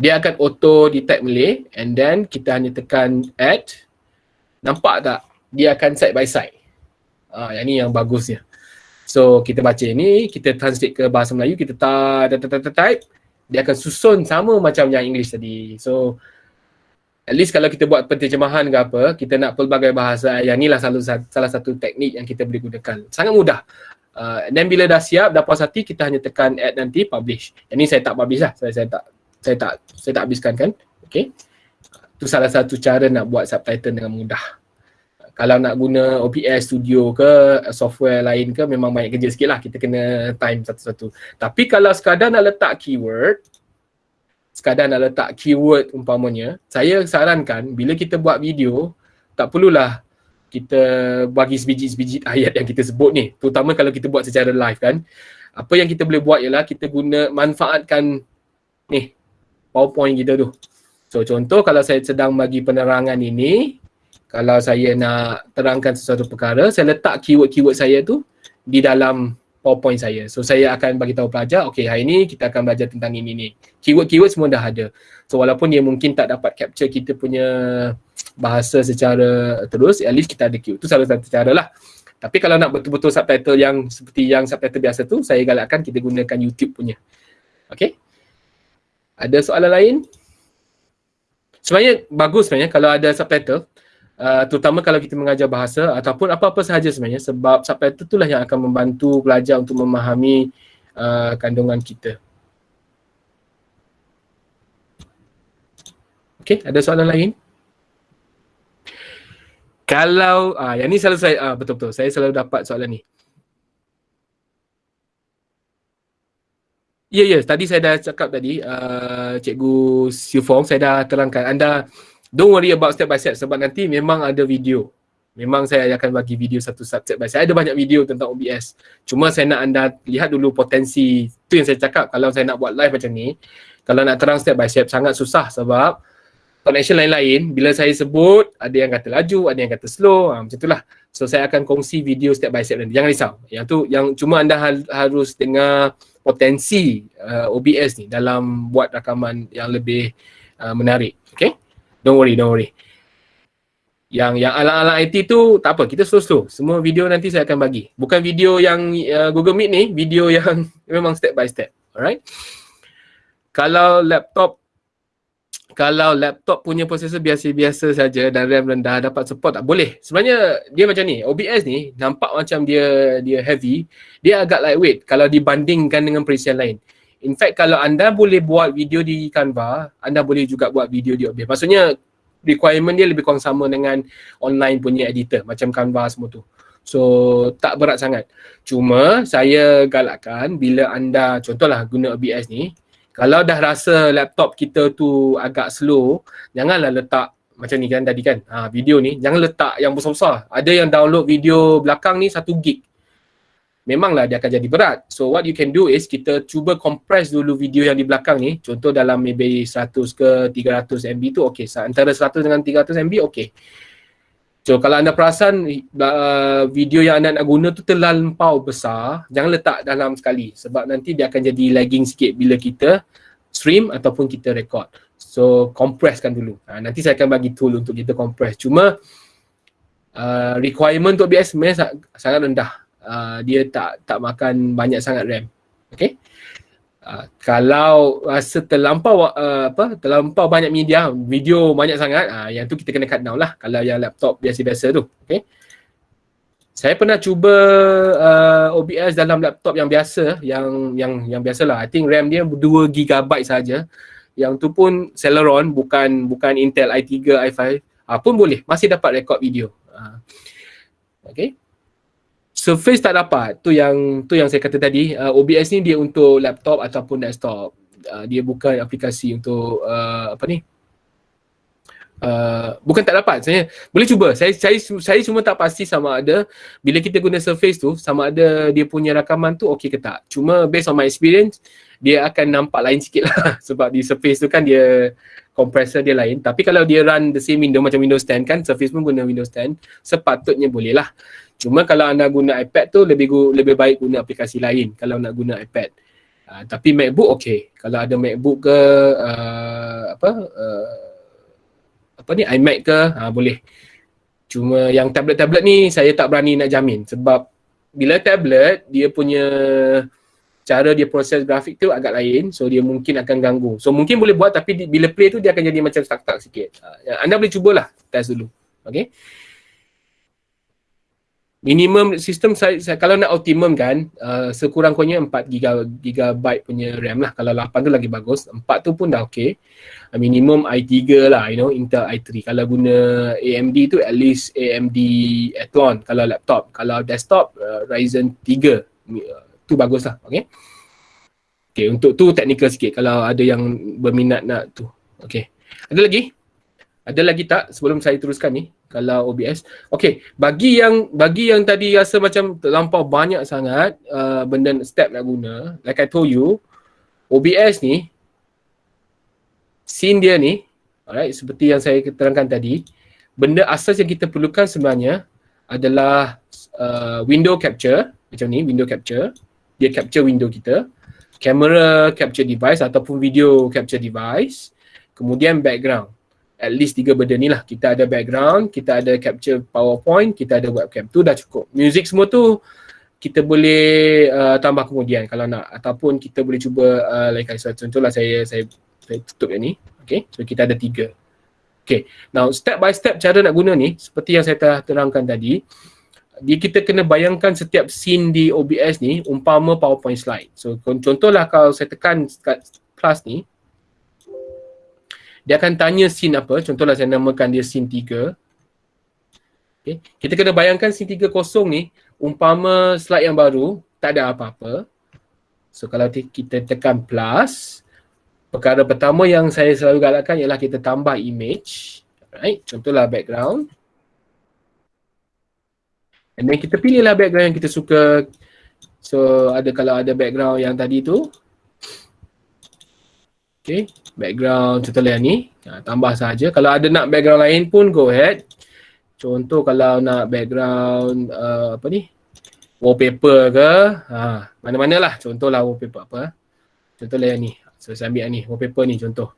Dia akan auto detect Malay and then kita hanya tekan add. Nampak tak? Dia akan side by side. Ah, yang ni yang bagusnya. So kita baca ini, kita translate ke bahasa Melayu, kita type, dia akan susun sama macam yang English tadi. So at least kalau kita buat penterjemahan ke apa, kita nak pelbagai bahasa, yang inilah salah, salah satu teknik yang kita boleh gunakan. Sangat mudah. Uh, dan bila dah siap, dah puas hati, kita hanya tekan add nanti, publish. Yang ni saya tak publish lah, saya, saya tak saya tak saya tak habiskan kan. Okay. Itu salah satu cara nak buat subtitle dengan mudah. Kalau nak guna OBS Studio ke software lain ke memang banyak kerja sikit lah. Kita kena time satu-satu. Tapi kalau sekadar nak letak keyword, sekadar nak letak keyword umpamanya, saya sarankan bila kita buat video, tak perlulah kita bagi sebiji-sebiji ayat yang kita sebut ni. Terutama kalau kita buat secara live kan. Apa yang kita boleh buat ialah kita guna manfaatkan ni powerpoint kita tu. So contoh kalau saya sedang bagi penerangan ini kalau saya nak terangkan sesuatu perkara saya letak keyword-keyword saya tu di dalam PowerPoint saya. So saya akan bagi tahu pelajar, okay hari ni kita akan belajar tentang ini ni. Keyword-keyword semua dah ada. So walaupun dia mungkin tak dapat capture kita punya bahasa secara terus, at least kita ada keyword. Itu salah satu cara lah. Tapi kalau nak betul-betul subtitle yang seperti yang subtitle biasa tu, saya galakkan kita gunakan YouTube punya. Okay? Ada soalan lain? Sebenarnya bagus sebenarnya kalau ada subtitle uh, terutama kalau kita mengajar bahasa ataupun apa-apa sahaja sebenarnya sebab subtitle itulah yang akan membantu pelajar untuk memahami uh, kandungan kita. Okey, ada soalan lain? Kalau ah yang ni selalu saya ah, betul-betul saya selalu dapat soalan ni. Ya yeah, ya, yeah, tadi saya dah cakap tadi uh, cikgu Siufong saya dah terangkan anda don't worry about step by step sebab nanti memang ada video. Memang saya akan bagi video satu step by step. Ada banyak video tentang OBS. Cuma saya nak anda lihat dulu potensi. Itu yang saya cakap kalau saya nak buat live macam ni. Kalau nak terang step by step sangat susah sebab connection lain-lain bila saya sebut ada yang kata laju, ada yang kata slow. Ha, macam itulah. So saya akan kongsi video step by step nanti. Jangan risau. Yang tu yang cuma anda harus dengar potensi uh, OBS ni dalam buat rakaman yang lebih uh, menarik. Okay? Don't worry, don't worry. Yang yang ala-ala IT tu tak apa, kita slow-slow. Semua video nanti saya akan bagi. Bukan video yang uh, Google Meet ni, video yang memang step by step. Alright. Kalau laptop kalau laptop punya prosesor biasa-biasa saja dan RAM rendah dapat support tak boleh. Sebenarnya dia macam ni. OBS ni nampak macam dia dia heavy, dia agak lightweight kalau dibandingkan dengan perisian lain. In fact kalau anda boleh buat video di Canva, anda boleh juga buat video di OBS. Maksudnya requirement dia lebih kurang sama dengan online punya editor macam Canva semua tu. So tak berat sangat. Cuma saya galakkan bila anda contohlah guna OBS ni, kalau dah rasa laptop kita tu agak slow, janganlah letak macam ni kan tadi kan, ha, video ni, jangan letak yang besar-besar. Ada yang download video belakang ni satu gig. Memanglah dia akan jadi berat. So what you can do is kita cuba compress dulu video yang di belakang ni. Contoh dalam maybe 100 ke 300 MB tu okay. Antara 100 dengan 300 MB okay. So kalau anda perasan uh, video yang anda nak guna tu terlampau besar, jangan letak dalam sekali sebab nanti dia akan jadi lagging sikit bila kita stream ataupun kita record. So compresskan dulu. Ha, nanti saya akan bagi tool untuk kita compress. Cuma uh, requirement untuk sebenarnya sangat rendah. Uh, dia tak tak makan banyak sangat RAM. Okay. Uh, kalau rasa terlampau uh, apa terlampau banyak media video banyak sangat uh, yang tu kita kena cut down lah. Kalau yang laptop biasa-biasa tu okey saya pernah cuba uh, OBS dalam laptop yang biasa yang yang yang biasalah. I think RAM dia 2 GB saja. Yang tu pun Celeron bukan bukan Intel i3 i5 uh, pun boleh. Masih dapat record video. Uh, okey Surface tak dapat. Tu yang tu yang saya kata tadi. Uh, OBS ni dia untuk laptop ataupun desktop. Uh, dia bukan aplikasi untuk uh, apa ni? Uh, bukan tak dapat. Saya boleh cuba. Saya saya saya cuma tak pasti sama ada bila kita guna Surface tu sama ada dia punya rakaman tu okey ke tak. Cuma based on my experience dia akan nampak lain sikit lah sebab di Surface tu kan dia compressor dia lain. Tapi kalau dia run the same window macam Windows 10 kan, Surface pun guna Windows 10, sepatutnya boleh lah. Cuma kalau anda guna iPad tu lebih lebih baik guna aplikasi lain kalau nak guna iPad. Uh, tapi MacBook okey. Kalau ada MacBook ke uh, apa uh, apa ni iMac ke uh, boleh. Cuma yang tablet-tablet ni saya tak berani nak jamin sebab bila tablet dia punya cara dia proses grafik tu agak lain so dia mungkin akan ganggu. So mungkin boleh buat tapi di, bila play tu dia akan jadi macam stuck-stuck sikit. Uh, anda boleh cubalah test dulu. Okay minimum sistem saya, saya kalau nak optimum kan uh, sekurang-kurangnya 4 giga, gigabyte punya RAM lah. Kalau 8 tu lagi bagus. 4 tu pun dah okey uh, minimum i3 lah you know Intel i3 kalau guna AMD tu at least AMD Athlon kalau laptop kalau desktop uh, Ryzen 3 uh, tu bagus lah okey okey untuk tu technical sikit. Kalau ada yang berminat nak tu okey ada lagi ada lagi tak sebelum saya teruskan ni kalau OBS. Okay, bagi yang bagi yang tadi rasa macam terlampau banyak sangat uh, benda step nak guna, like I told you, OBS ni scene dia ni, alright, seperti yang saya terangkan tadi, benda asas yang kita perlukan sebenarnya adalah uh, window capture, macam ni, window capture. Dia capture window kita, camera capture device ataupun video capture device, kemudian background at least tiga benda ni lah. Kita ada background, kita ada capture powerpoint, kita ada webcam. Tu dah cukup. Music semua tu kita boleh uh, tambah kemudian kalau nak ataupun kita boleh cuba uh, like I said, contohlah saya, saya saya tutup yang ni. Okay, so kita ada tiga. Okay, now step by step cara nak guna ni seperti yang saya telah terangkan tadi dia kita kena bayangkan setiap scene di OBS ni umpama PowerPoint slide. So contohlah kalau saya tekan plus ni, dia akan tanya scene apa. Contohlah saya namakan dia scene 3. Okay. Kita kena bayangkan scene 3 kosong ni umpama slide yang baru tak ada apa-apa. So kalau kita tekan plus, perkara pertama yang saya selalu galakkan ialah kita tambah image. Right. Contohlah background. And then kita pilihlah background yang kita suka. So ada kalau ada background yang tadi tu. Okay background contohnya ni. Ha, tambah saja kalau ada nak background lain pun go ahead. Contoh kalau nak background uh, apa ni? Wallpaper ke? Ha, mana-mana lah contohlah wallpaper apa contohnya ni. So saya ambil ni. Wallpaper ni contoh.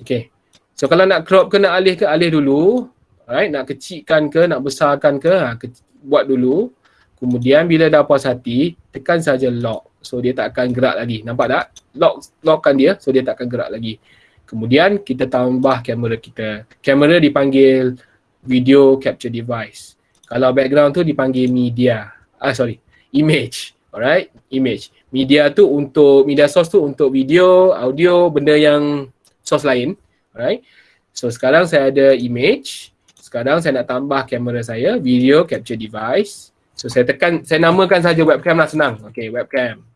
Okay. so kalau nak crop ke nak alih ke alih dulu. Alright, nak kecilkan ke, nak besarkan ke, ha, ke buat dulu. Kemudian bila dah puas hati, tekan saja lock. So dia tak akan gerak lagi. Nampak tak? Lock lockkan dia so dia tak akan gerak lagi. Kemudian kita tambah kamera kita. Kamera dipanggil video capture device. Kalau background tu dipanggil media. Ah sorry, image. Alright, image. Media tu untuk media source tu untuk video, audio, benda yang source lain. Alright. So sekarang saya ada image. Sekarang saya nak tambah kamera saya, video capture device. So saya tekan, saya namakan saja webcam lah senang. Okay, webcam.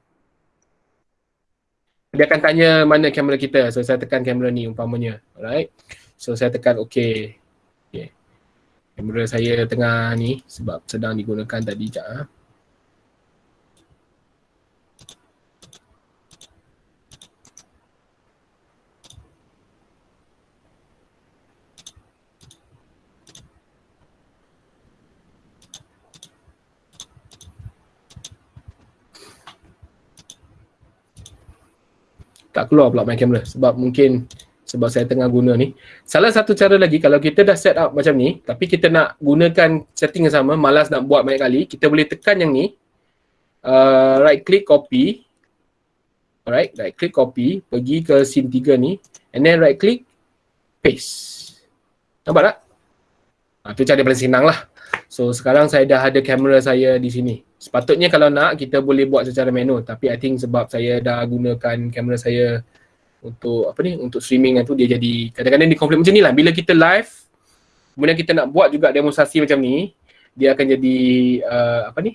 Dia akan tanya mana kamera kita. So saya tekan kamera ni umpamanya. Alright. So saya tekan okay. okay. Kamera saya tengah ni sebab sedang digunakan tadi sekejap. Ha? Tak keluar pula my camera sebab mungkin sebab saya tengah guna ni. Salah satu cara lagi kalau kita dah set up macam ni tapi kita nak gunakan setting yang sama, malas nak buat banyak kali, kita boleh tekan yang ni. Uh, right click copy. Alright, right click copy, pergi ke scene 3 ni and then right click paste. Nampak tak? Ha, tu cara paling senang lah. So sekarang saya dah ada kamera saya di sini. Sepatutnya kalau nak kita boleh buat secara manual. Tapi I think sebab saya dah gunakan kamera saya untuk apa ni untuk streaming tu dia jadi kadang-kadang di konflik macam ni lah. Bila kita live kemudian kita nak buat juga demonstrasi macam ni dia akan jadi uh, apa ni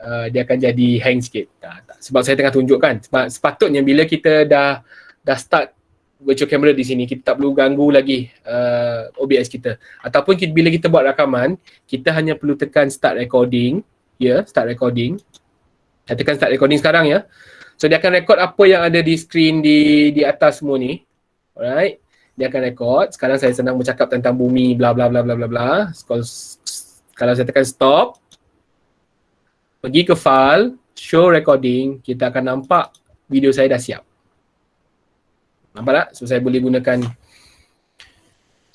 uh, dia akan jadi hang sikit. Tak, tak. sebab saya tengah tunjukkan. Sebab sepatutnya bila kita dah dah start virtual camera di sini kita tak perlu ganggu lagi uh, OBS kita ataupun kita, bila kita buat rakaman kita hanya perlu tekan start recording ya, yeah, start recording. Saya tekan start recording sekarang ya. So dia akan record apa yang ada di screen di di atas semua ni. Alright. Dia akan record. Sekarang saya senang bercakap tentang bumi bla bla bla bla bla bla. Kalau saya tekan stop pergi ke file, show recording, kita akan nampak video saya dah siap. Nampak tak? So saya boleh gunakan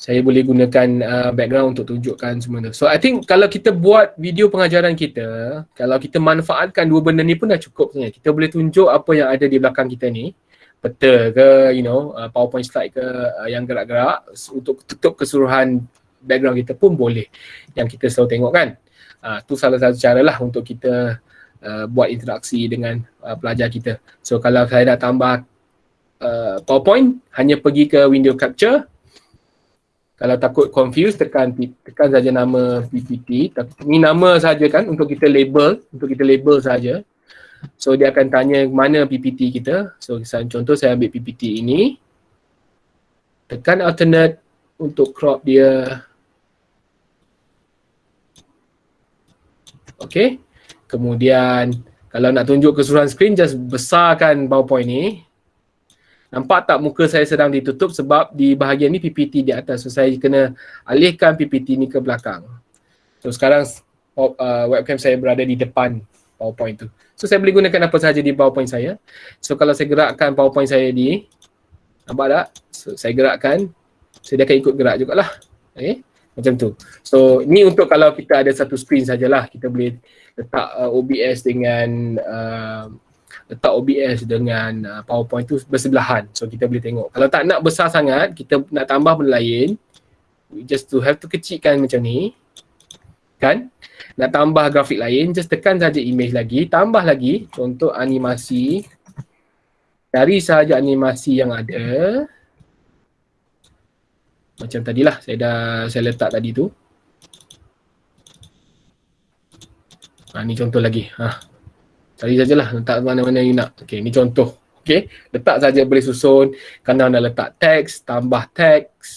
saya boleh gunakan uh, background untuk tunjukkan semua tu. So I think kalau kita buat video pengajaran kita, kalau kita manfaatkan dua benda ni pun dah cukup sebenarnya. Kita boleh tunjuk apa yang ada di belakang kita ni. Peta ke, you know, uh, PowerPoint slide ke uh, yang gerak-gerak untuk tutup keseluruhan background kita pun boleh. Yang kita selalu tengok kan. Uh, tu salah satu cara lah untuk kita uh, buat interaksi dengan uh, pelajar kita. So kalau saya dah tambah uh, PowerPoint, hanya pergi ke window capture, kalau takut confused tekan tekan saja nama PPT ini nama saja kan untuk kita label untuk kita label saja so dia akan tanya mana PPT kita. So contoh saya ambil PPT ini. Tekan alternate untuk crop dia. Okey kemudian kalau nak tunjuk keseluruhan screen just besarkan PowerPoint ni Nampak tak muka saya sedang ditutup sebab di bahagian ni PPT di atas. So saya kena alihkan PPT ni ke belakang. So sekarang uh, webcam saya berada di depan PowerPoint tu. So saya boleh gunakan apa sahaja di PowerPoint saya. So kalau saya gerakkan PowerPoint saya di nampak tak? So saya gerakkan so dia akan ikut gerak jugalah. Okay? Macam tu. So ni untuk kalau kita ada satu screen sajalah kita boleh letak uh, OBS dengan uh, letak OBS dengan uh, PowerPoint tu bersebelahan. So kita boleh tengok. Kalau tak nak besar sangat kita nak tambah benda lain we just to have to kecilkan macam ni. Kan? Nak tambah grafik lain just tekan saja image lagi tambah lagi. Contoh animasi. Cari saja animasi yang ada. Macam tadilah saya dah saya letak tadi tu. Ha, ni contoh lagi. Ha Cari sajalah letak mana-mana you nak. Okey, ni contoh. Okey, letak saja boleh susun. Kalau nak letak teks, tambah teks.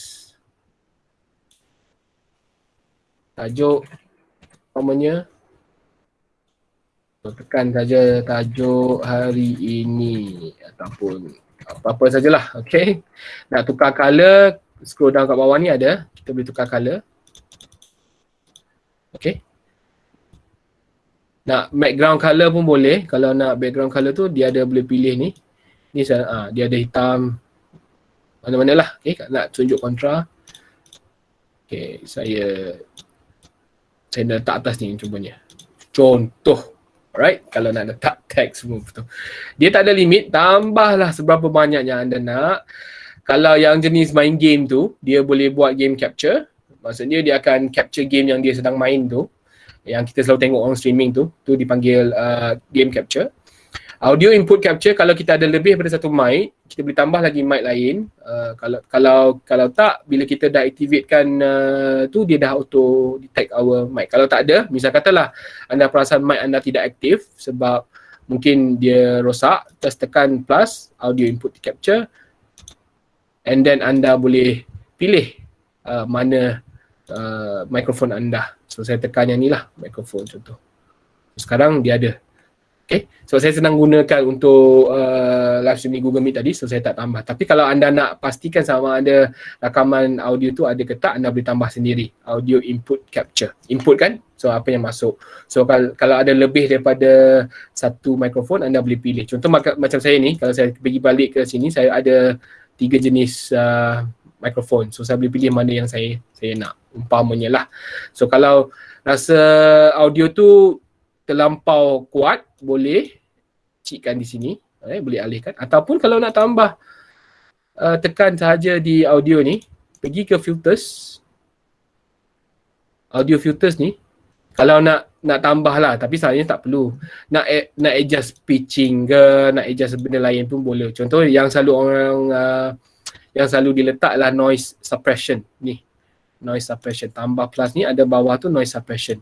Tajuk namanya. So, tekan saja tajuk hari ini ataupun apa-apa sajalah. Okey. Nak tukar color, scroll down kat bawah ni ada. Kita boleh tukar color. Okey nak background color pun boleh kalau nak background color tu dia ada boleh pilih ni ni ah dia ada hitam mana-mana lah okay, nak tunjuk kontra Okay, saya saya dah letak atas ni contohnya. Contoh. Alright, kalau nak letak tag semua betul. Dia tak ada limit, tambahlah seberapa banyak yang anda nak. Kalau yang jenis main game tu, dia boleh buat game capture. Maksudnya dia akan capture game yang dia sedang main tu. Yang kita selalu tengok orang streaming tu, tu dipanggil uh, game capture. Audio input capture kalau kita ada lebih daripada satu mic, kita boleh tambah lagi mic lain. Uh, kalau kalau kalau tak bila kita dah activatekan uh, tu dia dah auto detect our mic. Kalau tak ada, misal katalah anda perasan mic anda tidak aktif sebab mungkin dia rosak, just tekan plus audio input capture and then anda boleh pilih uh, mana uh, mikrofon anda. So saya tekan yang ni lah mikrofon contoh. Sekarang dia ada Okay, so saya senang gunakan untuk uh, live streaming Google Meet tadi, so saya tak tambah. Tapi kalau anda nak pastikan sama ada rakaman audio tu ada ke tak, anda boleh tambah sendiri. Audio input capture. Input kan? So apa yang masuk. So kalau, kalau ada lebih daripada satu mikrofon, anda boleh pilih. Contoh macam saya ni, kalau saya pergi balik ke sini, saya ada tiga jenis uh, mikrofon. So saya boleh pilih mana yang saya saya nak. Umpamanya lah. So kalau rasa audio tu terlampau kuat boleh cikkan di sini eh, boleh alihkan ataupun kalau nak tambah uh, tekan sahaja di audio ni pergi ke filters audio filters ni kalau nak nak tambah lah tapi sebenarnya tak perlu nak nak adjust pitching ke nak adjust benda lain pun boleh contoh yang selalu orang uh, yang selalu diletaklah noise suppression ni noise suppression tambah plus ni ada bawah tu noise suppression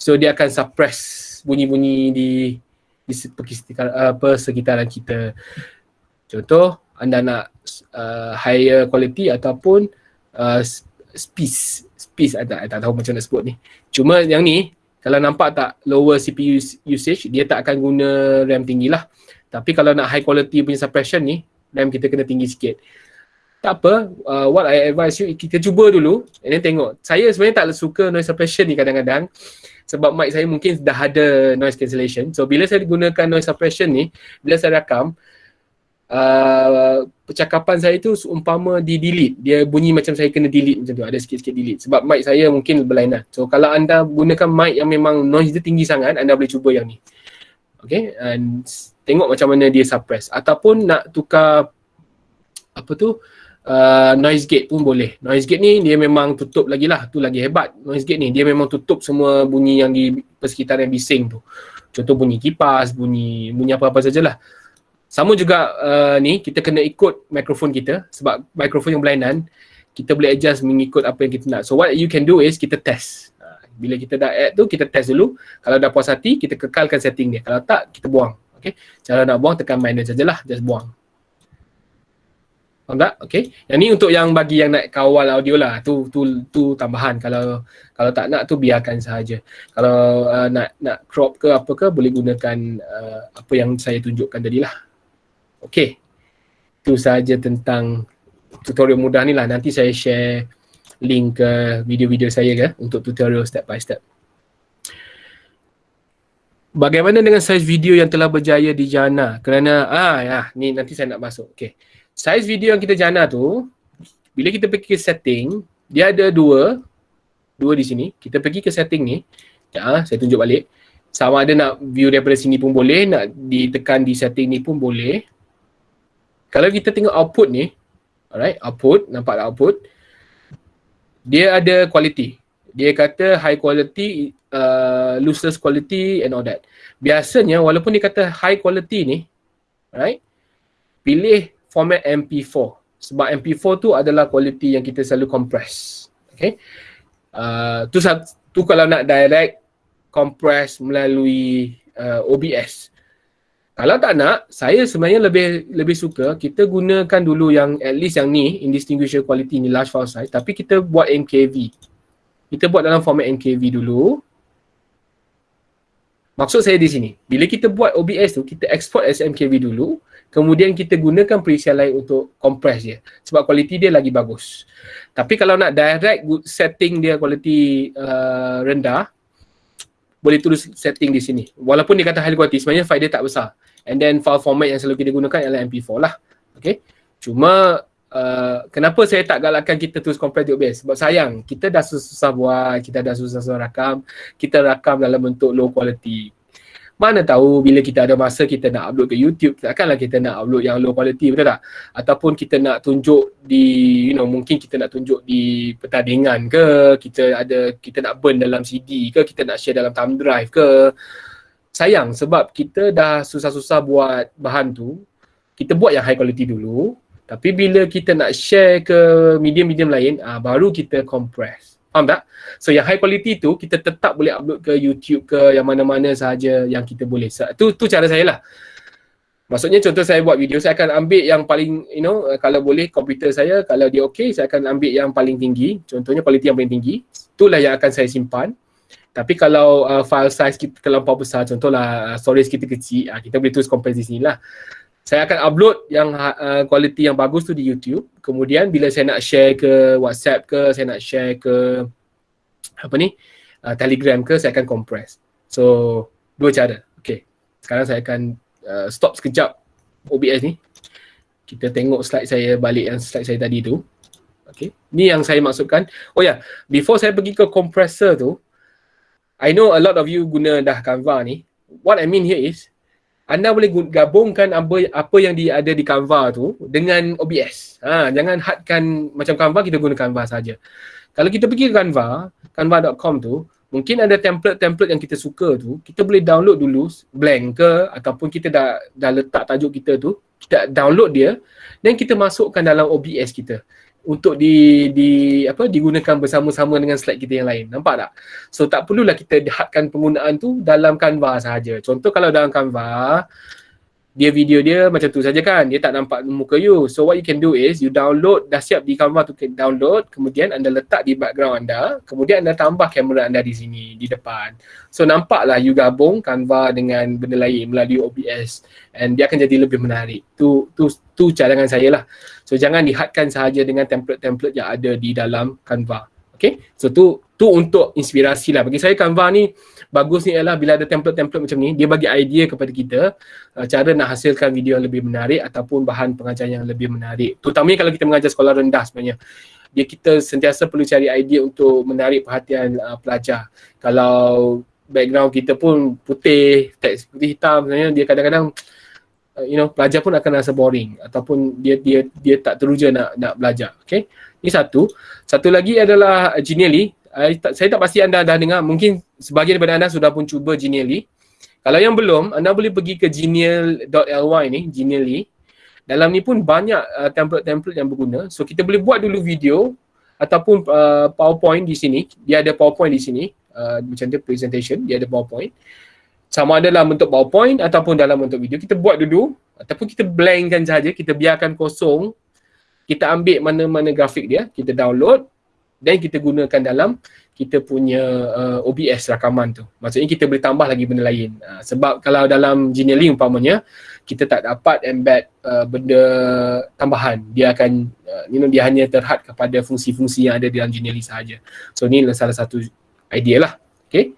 so dia akan suppress bunyi-bunyi di di persekitaran, uh, persekitaran kita. Contoh, anda nak uh, higher quality ataupun uh, space. Space, saya tak, tak tahu macam nak sebut ni. Cuma yang ni, kalau nampak tak lower CPU usage, dia tak akan guna RAM tinggi lah. Tapi kalau nak high quality punya suppression ni, RAM kita kena tinggi sikit. Tak apa, uh, what I advise you, kita cuba dulu and then tengok. Saya sebenarnya tak suka noise suppression ni kadang-kadang sebab mic saya mungkin dah ada noise cancellation. So bila saya gunakan noise suppression ni, bila saya rakam, uh, percakapan saya tu seumpama di delete. Dia bunyi macam saya kena delete macam tu, ada sikit-sikit delete. Sebab mic saya mungkin berlainan. So kalau anda gunakan mic yang memang noise dia tinggi sangat, anda boleh cuba yang ni. Okay, and tengok macam mana dia suppress. Ataupun nak tukar apa tu, uh, noise gate pun boleh. Noise gate ni dia memang tutup lagi lah. Tu lagi hebat. Noise gate ni dia memang tutup semua bunyi yang di persekitaran bising tu. Contoh bunyi kipas, bunyi bunyi apa-apa sajalah. Sama juga uh, ni kita kena ikut mikrofon kita sebab mikrofon yang berlainan kita boleh adjust mengikut apa yang kita nak. So what you can do is kita test. Uh, bila kita dah add tu kita test dulu. Kalau dah puas hati kita kekalkan setting dia. Kalau tak kita buang. Okay. Cara nak buang tekan minus sajalah. Just buang. Faham tak? Okay. Yang ni untuk yang bagi yang nak kawal audio lah. Tu tu tu tambahan. Kalau kalau tak nak tu biarkan sahaja. Kalau uh, nak nak crop ke apa ke boleh gunakan uh, apa yang saya tunjukkan tadi lah. Okay. Itu sahaja tentang tutorial mudah ni lah. Nanti saya share link ke video-video saya ke untuk tutorial step by step. Bagaimana dengan size video yang telah berjaya di Jana? Kerana ah ya, ni nanti saya nak masuk. Okay size video yang kita jana tu bila kita pergi ke setting dia ada dua dua di sini. Kita pergi ke setting ni ya saya tunjuk balik. Sama ada nak view daripada sini pun boleh nak ditekan di setting ni pun boleh. Kalau kita tengok output ni alright output nampak tak output? Dia ada quality. Dia kata high quality uh, lossless quality and all that. Biasanya walaupun dia kata high quality ni right pilih format MP4 sebab MP4 tu adalah quality yang kita selalu compress. Okay? Uh, tu tu kalau nak direct compress melalui uh, OBS kalau tak nak saya sebenarnya lebih lebih suka kita gunakan dulu yang at least yang ni indistinguishable quality ni large file size. Tapi kita buat MKV kita buat dalam format MKV dulu. Maksud saya di sini bila kita buat OBS tu kita export as MKV dulu kemudian kita gunakan preset lain untuk compress dia. Sebab kualiti dia lagi bagus. Tapi kalau nak direct setting dia kualiti uh, rendah boleh tulis setting di sini. Walaupun dia kata high quality sebenarnya file dia tak besar. And then file format yang selalu kita gunakan adalah MP4 lah. Okay? Cuma uh, kenapa saya tak galakkan kita terus compress di OBS? Sebab sayang, kita dah susah buat, kita dah susah-susah rakam, kita rakam dalam bentuk low quality. Mana tahu bila kita ada masa kita nak upload ke YouTube, takkanlah kita nak upload yang low quality, betul tak? Ataupun kita nak tunjuk di, you know, mungkin kita nak tunjuk di pertandingan ke, kita ada, kita nak burn dalam CD ke, kita nak share dalam thumb drive ke. Sayang sebab kita dah susah-susah buat bahan tu, kita buat yang high quality dulu, tapi bila kita nak share ke medium-medium lain, ah, baru kita compress. Faham tak? So yang high quality tu kita tetap boleh upload ke YouTube ke yang mana-mana sahaja yang kita boleh. Tu tu cara saya lah. Maksudnya contoh saya buat video, saya akan ambil yang paling, you know, uh, kalau boleh komputer saya, kalau dia okey, saya akan ambil yang paling tinggi. Contohnya kualiti yang paling tinggi. Itulah yang akan saya simpan. Tapi kalau uh, file size kita terlampau besar, contohlah uh, storage kita kecil, uh, kita boleh terus compress di sini lah. Saya akan upload yang uh, yang bagus tu di YouTube. Kemudian bila saya nak share ke WhatsApp ke, saya nak share ke apa ni, uh, Telegram ke, saya akan compress. So, dua cara. Okay. Sekarang saya akan uh, stop sekejap OBS ni. Kita tengok slide saya balik yang slide saya tadi tu. Okay. Ni yang saya maksudkan. Oh ya, yeah. before saya pergi ke compressor tu, I know a lot of you guna dah Canva ni. What I mean here is, anda boleh gabungkan apa apa yang dia ada di Canva tu dengan OBS. Ha, jangan hadkan macam Canva kita guna Canva saja. Kalau kita pergi ke Canva, canva.com tu, mungkin ada template-template yang kita suka tu, kita boleh download dulu blank ke ataupun kita dah dah letak tajuk kita tu, kita download dia dan kita masukkan dalam OBS kita untuk di di apa digunakan bersama-sama dengan slide kita yang lain. Nampak tak? So tak perlulah kita hadkan penggunaan tu dalam Canva sahaja. Contoh kalau dalam Canva dia video dia macam tu saja kan. Dia tak nampak muka you. So what you can do is you download dah siap di Canva tu download. Kemudian anda letak di background anda. Kemudian anda tambah kamera anda di sini di depan. So nampaklah you gabung Canva dengan benda lain melalui OBS and dia akan jadi lebih menarik. Tu tu tu cadangan saya lah. So jangan dihadkan sahaja dengan template-template yang ada di dalam Canva. Okay? So tu tu untuk inspirasi lah. Bagi saya Canva ni bagus ni ialah bila ada template-template macam ni, dia bagi idea kepada kita uh, cara nak hasilkan video yang lebih menarik ataupun bahan pengajaran yang lebih menarik. Terutamanya kalau kita mengajar sekolah rendah sebenarnya. Dia kita sentiasa perlu cari idea untuk menarik perhatian uh, pelajar. Kalau background kita pun putih, teks putih hitam sebenarnya dia kadang-kadang uh, you know pelajar pun akan rasa boring ataupun dia dia dia tak teruja nak nak belajar. Okay? Ini satu. Satu lagi adalah Genially. Uh, saya tak pasti anda dah dengar. Mungkin sebagian daripada anda sudah pun cuba Genially. Kalau yang belum, anda boleh pergi ke genial.ly ni, Genially. Dalam ni pun banyak uh, template-template yang berguna. So kita boleh buat dulu video ataupun uh, PowerPoint di sini. Dia ada PowerPoint di sini. Uh, macam dia presentation, dia ada PowerPoint. Sama ada dalam bentuk PowerPoint ataupun dalam bentuk video. Kita buat dulu ataupun kita blankkan saja, kita biarkan kosong. Kita ambil mana-mana grafik dia, kita download dan kita gunakan dalam kita punya uh, OBS rakaman tu. Maksudnya kita boleh tambah lagi benda lain. Uh, sebab kalau dalam Genially umpamanya kita tak dapat embed uh, benda tambahan. Dia akan uh, you know dia hanya terhad kepada fungsi-fungsi yang ada dalam Genially sahaja. So ni salah satu idea lah. Okay.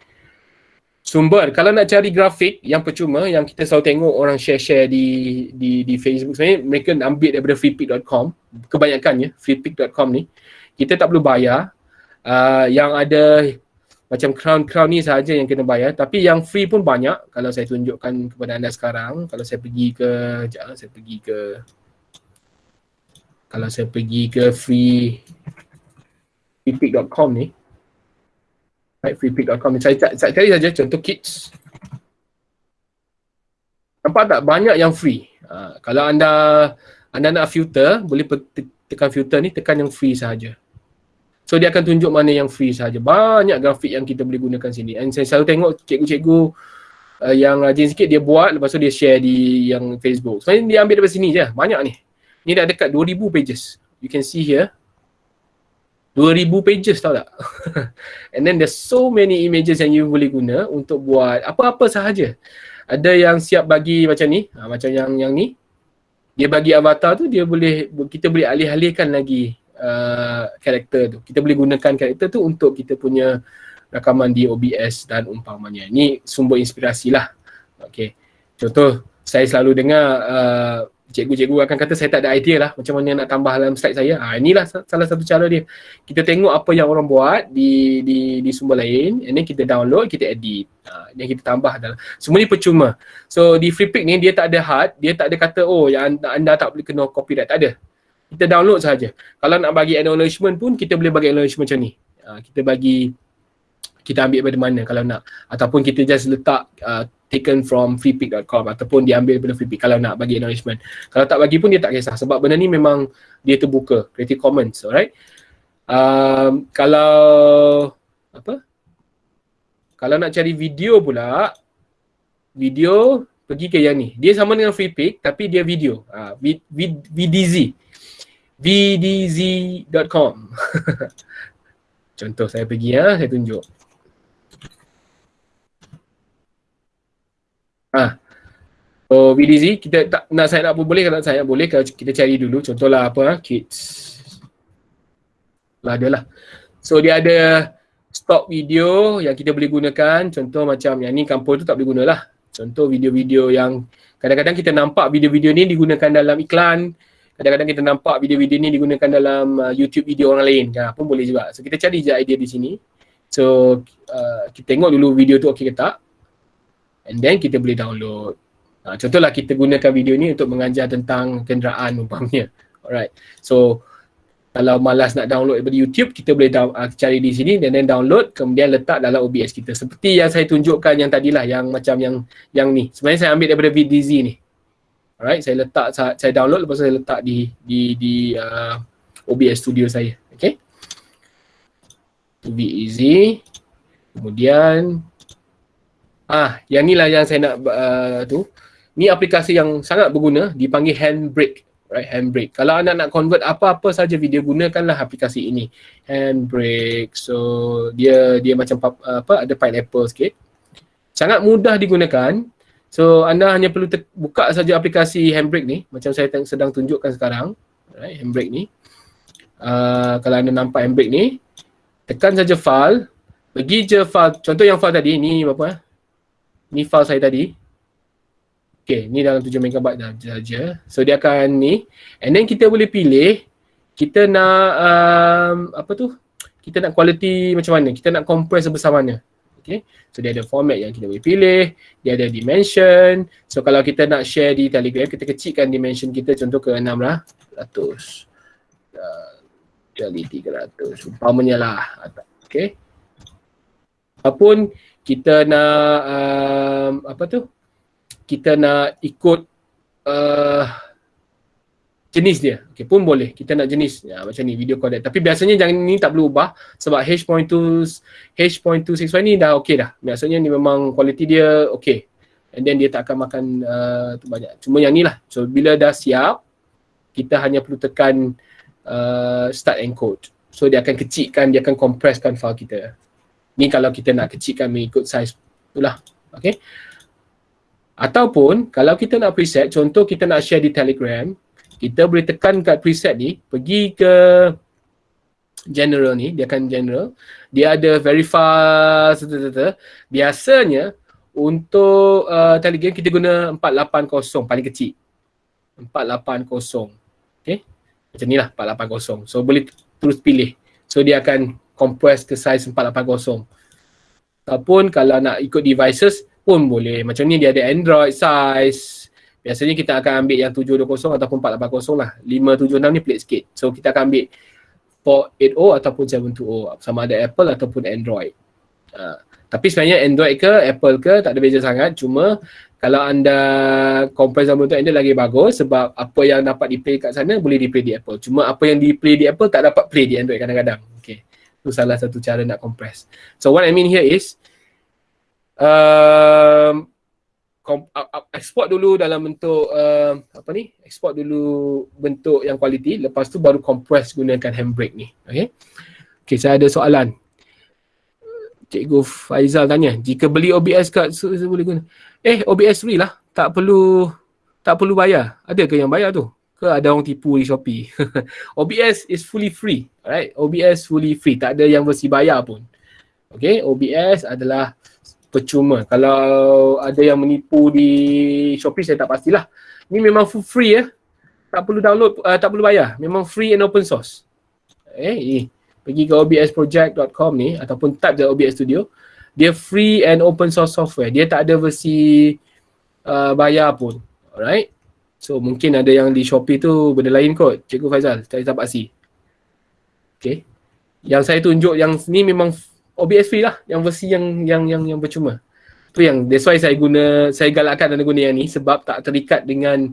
Sumber kalau nak cari grafik yang percuma yang kita selalu tengok orang share-share di di di Facebook sebenarnya mereka ambil daripada freepik.com kebanyakannya freepik.com ni kita tak perlu bayar uh, yang ada macam crown-crown ni sahaja yang kena bayar. Tapi yang free pun banyak. Kalau saya tunjukkan kepada anda sekarang kalau saya pergi ke ah, saya pergi ke kalau saya pergi ke free freepick.com ni right freepick.com ni saya, saya, cari saja contoh kits nampak tak? Banyak yang free. Uh, kalau anda anda nak filter boleh tekan filter ni tekan yang free sahaja So dia akan tunjuk mana yang free saja. Banyak grafik yang kita boleh gunakan sini. And saya selalu tengok cikgu-cikgu uh, yang rajin sikit dia buat lepas tu dia share di yang Facebook. Sebenarnya dia ambil daripada sini je. Banyak ni. Ni dah dekat 2000 pages. You can see here. 2000 pages tau tak? And then there's so many images yang you boleh guna untuk buat apa-apa sahaja. Ada yang siap bagi macam ni, ha, macam yang yang ni. Dia bagi avatar tu dia boleh kita boleh alih-alihkan lagi uh, karakter tu. Kita boleh gunakan karakter tu untuk kita punya rakaman di OBS dan umpamanya. Ini sumber inspirasi lah. Okay. Contoh, saya selalu dengar uh, cikgu-cikgu akan kata saya tak ada idea lah macam mana nak tambah dalam slide saya. Ha, inilah salah satu cara dia. Kita tengok apa yang orang buat di di di sumber lain and then kita download, kita edit. Ha, dan kita tambah dalam. Semua ni percuma. So di Freepik ni dia tak ada hard, dia tak ada kata oh yang anda, anda tak boleh kena copyright. Tak ada. Kita download saja. Kalau nak bagi acknowledgement pun kita boleh bagi acknowledgement macam ni. Ha, kita bagi kita ambil daripada mana kalau nak ataupun kita just letak uh, taken from freepick.com ataupun diambil daripada freepick kalau nak bagi acknowledgement. Kalau tak bagi pun dia tak kisah sebab benda ni memang dia terbuka, Creative Commons, alright? Um, kalau apa? Kalau nak cari video pula, video pergi ke yang ni. Dia sama dengan freepick tapi dia video. Uh, v, VDZ. VDZ.com. Contoh saya pergi ya, saya tunjuk. Ha. So VDZ kita tak nak up pun boleh kalau up boleh kalau kita cari dulu contohlah apa ha? kids. Lah adalah. So dia ada stock video yang kita boleh gunakan contoh macam yang ni kampung tu tak boleh gunalah. Contoh video-video yang kadang-kadang kita nampak video-video ni digunakan dalam iklan kadang-kadang kita nampak video-video ni digunakan dalam uh, YouTube video orang lain kan pun boleh juga. So kita cari je idea di sini. So uh, kita tengok dulu video tu okey ke tak and then kita boleh download. Ha, contohlah kita gunakan video ni untuk mengajar tentang kenderaan umpamanya. Alright. So kalau malas nak download daripada YouTube, kita boleh down, uh, cari di sini dan then download kemudian letak dalam OBS kita. Seperti yang saya tunjukkan yang tadilah yang macam yang yang ni. Sebenarnya saya ambil daripada VDZ ni. Alright, saya letak saya download lepas saya letak di di di uh, OBS studio saya. Okay. To be easy. Kemudian Ah, yang ni lah yang saya nak uh, tu. Ni aplikasi yang sangat berguna dipanggil Handbrake, right? Handbrake. Kalau anda nak convert apa-apa saja video gunakanlah aplikasi ini. Handbrake. So dia dia macam apa ada pineapple sikit. Sangat mudah digunakan. So anda hanya perlu buka saja aplikasi Handbrake ni macam saya sedang tunjukkan sekarang. Right, Handbrake ni. Uh, kalau anda nampak Handbrake ni, tekan saja file, pergi je file, contoh yang file tadi ni berapa eh? ni file saya tadi. Okay, ni dalam 7 MB dah saja. So dia akan ni. And then kita boleh pilih kita nak um, apa tu? Kita nak quality macam mana? Kita nak compress sebesar mana? Okay. So dia ada format yang kita boleh pilih. Dia ada dimension. So kalau kita nak share di Telegram, kita kecilkan dimension kita contoh ke 6 lah. 100. Uh, kali 300. Umpamanya lah. Okay. Apapun kita nak um, apa tu kita nak ikut uh, jenis dia. Okay, pun boleh. Kita nak jenis ya, macam ni video codec tapi biasanya jangan ni tak perlu ubah sebab H.2 H.265 ni dah okey dah. Biasanya ni memang kualiti dia okey. And then dia tak akan makan uh, banyak. Cuma yang ni lah. So bila dah siap kita hanya perlu tekan uh, start encode so dia akan kecilkan dia akan compresskan file kita. Ni kalau kita nak kecilkan mengikut size itulah. Okay. Ataupun kalau kita nak preset, contoh kita nak share di Telegram, kita boleh tekan kat preset ni, pergi ke general ni, dia akan general. Dia ada verify, biasanya untuk uh, Telegram kita guna 480 paling kecil. 480. Okay. Macam ni lah 480. So boleh terus pilih. So dia akan compress ke size 480 ataupun kalau nak ikut devices pun boleh macam ni dia ada Android size biasanya kita akan ambil yang 720 ataupun 480 lah. 576 ni pelik sikit. So kita akan ambil 480 ataupun 720 sama ada Apple ataupun Android. Uh, tapi sebenarnya Android ke Apple ke tak ada beza sangat. Cuma kalau anda compress dalam bentuk Android lagi bagus sebab apa yang dapat di play kat sana boleh di play di Apple. Cuma apa yang di play di Apple tak dapat play di Android kadang-kadang. Okay. Itu salah satu cara nak compress. So what I mean here is um, export dulu dalam bentuk uh, apa ni? Export dulu bentuk yang quality lepas tu baru compress gunakan handbrake ni. Okay. Okay, saya ada soalan. Cikgu Faizal tanya, jika beli OBS kat so, boleh guna. Eh, OBS free lah. Tak perlu tak perlu bayar. Ada ke yang bayar tu? ke ada orang tipu di Shopee. OBS is fully free. Alright, OBS fully free. Tak ada yang mesti bayar pun. Okay, OBS adalah percuma. Kalau ada yang menipu di Shopee saya tak pastilah. Ni memang full free ya. tak perlu download, uh, tak perlu bayar. Memang free and open source. Eh, eh. pergi ke obsproject.com ni ataupun type the OBS Studio. Dia free and open source software. Dia tak ada versi uh, bayar pun. Alright. So mungkin ada yang di Shopee tu benda lain kot. Cikgu Faizal, tak tak pasti. Okay. Yang saya tunjuk yang ni memang OBS free lah. Yang versi yang yang yang yang percuma. Tu yang that's why saya guna saya galakkan anda guna yang ni sebab tak terikat dengan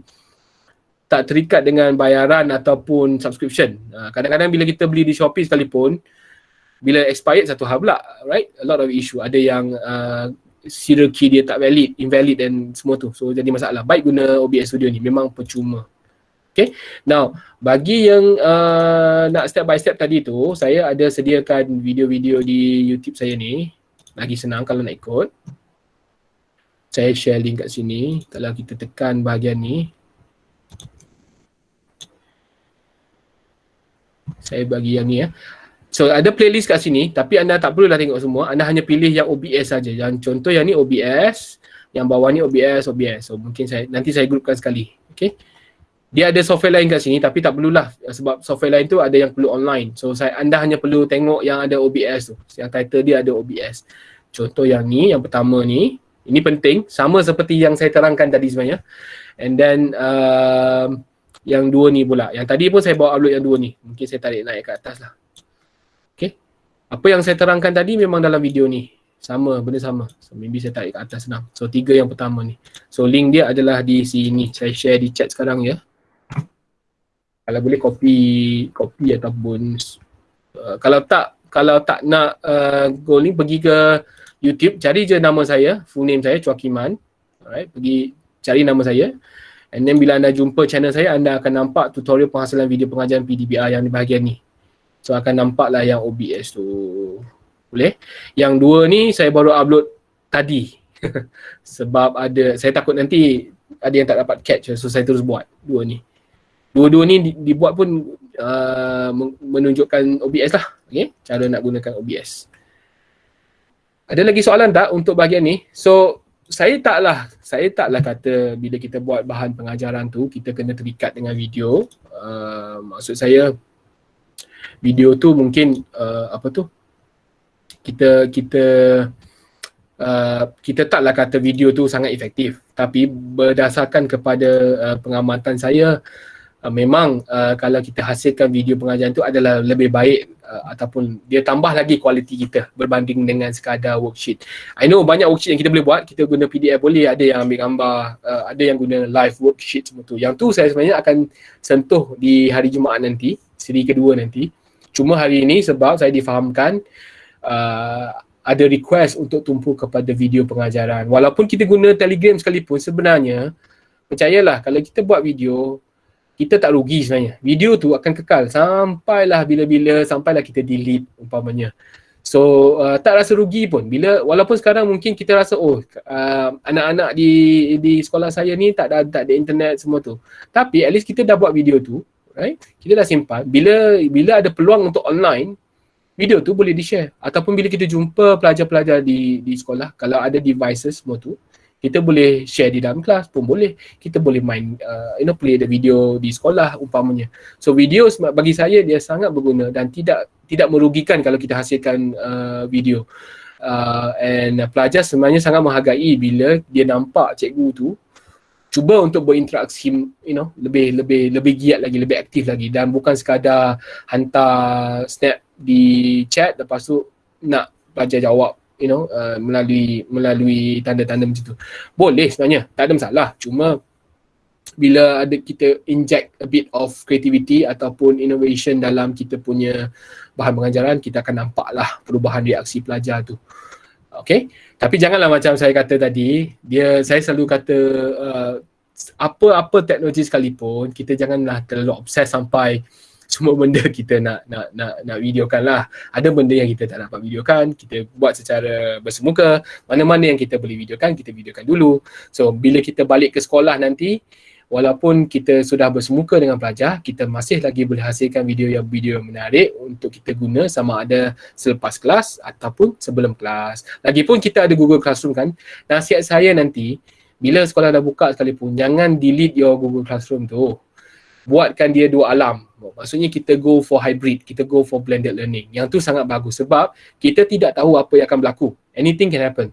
tak terikat dengan bayaran ataupun subscription. Uh, kadang-kadang bila kita beli di Shopee sekalipun bila expired satu hal pula, right? A lot of issue. Ada yang uh, serial key dia tak valid, invalid dan semua tu. So jadi masalah. Baik guna OBS Studio ni memang percuma. Okay. Now, bagi yang uh, nak step by step tadi tu, saya ada sediakan video-video di YouTube saya ni. Lagi senang kalau nak ikut. Saya share link kat sini. Kalau kita tekan bahagian ni. Saya bagi yang ni ya. So ada playlist kat sini tapi anda tak perlulah tengok semua. Anda hanya pilih yang OBS saja. Yang contoh yang ni OBS, yang bawah ni OBS, OBS. So mungkin saya nanti saya grupkan sekali. Okay. Dia ada software lain kat sini tapi tak perlulah sebab software lain tu ada yang perlu online. So saya anda hanya perlu tengok yang ada OBS tu. Yang title dia ada OBS. Contoh yang ni, yang pertama ni, ini penting sama seperti yang saya terangkan tadi sebenarnya. And then uh, yang dua ni pula. Yang tadi pun saya bawa upload yang dua ni. Mungkin saya tarik naik ke atas lah. Apa yang saya terangkan tadi memang dalam video ni. Sama, benda sama. So maybe saya tarik ke atas senang. So tiga yang pertama ni. So link dia adalah di sini. Saya share di chat sekarang ya. Kalau boleh copy, copy ataupun uh, kalau tak kalau tak nak uh, go link pergi ke YouTube cari je nama saya, full name saya Chuakiman. Alright, pergi cari nama saya. And then bila anda jumpa channel saya, anda akan nampak tutorial penghasilan video pengajaran PDBR yang di bahagian ni. So akan nampak lah yang OBS tu. Boleh? Yang dua ni saya baru upload tadi. Sebab ada, saya takut nanti ada yang tak dapat catch. So saya terus buat dua ni. Dua-dua ni dibuat pun uh, menunjukkan OBS lah. Okay? Cara nak gunakan OBS. Ada lagi soalan tak untuk bahagian ni? So saya taklah, saya taklah kata bila kita buat bahan pengajaran tu kita kena terikat dengan video. Uh, maksud saya video tu mungkin uh, apa tu kita kita uh, kita taklah kata video tu sangat efektif tapi berdasarkan kepada uh, pengamatan saya uh, memang uh, kalau kita hasilkan video pengajaran tu adalah lebih baik uh, ataupun dia tambah lagi kualiti kita berbanding dengan sekadar worksheet. I know banyak worksheet yang kita boleh buat, kita guna PDF boleh, ada yang ambil gambar, uh, ada yang guna live worksheet semua tu. Yang tu saya sebenarnya akan sentuh di hari Jumaat nanti, siri kedua nanti. Cuma hari ini sebab saya difahamkan uh, ada request untuk tumpu kepada video pengajaran. Walaupun kita guna Telegram sekalipun sebenarnya percayalah kalau kita buat video kita tak rugi sebenarnya. Video tu akan kekal sampailah bila-bila sampailah kita delete umpamanya. So uh, tak rasa rugi pun bila walaupun sekarang mungkin kita rasa oh uh, anak-anak di di sekolah saya ni tak ada tak ada internet semua tu. Tapi at least kita dah buat video tu right? Kita dah simpan. Bila bila ada peluang untuk online, video tu boleh di-share. Ataupun bila kita jumpa pelajar-pelajar di di sekolah, kalau ada devices semua tu, kita boleh share di dalam kelas pun boleh. Kita boleh main, uh, you know, play the video di sekolah umpamanya. So video bagi saya dia sangat berguna dan tidak tidak merugikan kalau kita hasilkan uh, video. Uh, and uh, pelajar sebenarnya sangat menghargai bila dia nampak cikgu tu cuba untuk berinteraksi you know lebih lebih lebih giat lagi lebih aktif lagi dan bukan sekadar hantar snap di chat lepas tu nak pelajar jawab you know uh, melalui melalui tanda-tanda macam tu. Boleh sebenarnya tak ada masalah. Cuma bila ada kita inject a bit of creativity ataupun innovation dalam kita punya bahan pengajaran kita akan nampak lah perubahan reaksi pelajar tu. Okay, tapi janganlah macam saya kata tadi, dia saya selalu kata uh, apa-apa teknologi sekalipun, kita janganlah terlalu obses sampai semua benda kita nak nak nak nak videokan lah. Ada benda yang kita tak dapat videokan, kita buat secara bersemuka. Mana-mana yang kita boleh videokan, kita videokan dulu. So bila kita balik ke sekolah nanti, walaupun kita sudah bersemuka dengan pelajar, kita masih lagi boleh hasilkan video yang video yang menarik untuk kita guna sama ada selepas kelas ataupun sebelum kelas. Lagipun kita ada Google Classroom kan. Nasihat saya nanti, bila sekolah dah buka sekalipun, jangan delete your Google Classroom tu. buatkan dia dua alam. Maksudnya kita go for hybrid, kita go for blended learning. Yang tu sangat bagus sebab kita tidak tahu apa yang akan berlaku. Anything can happen.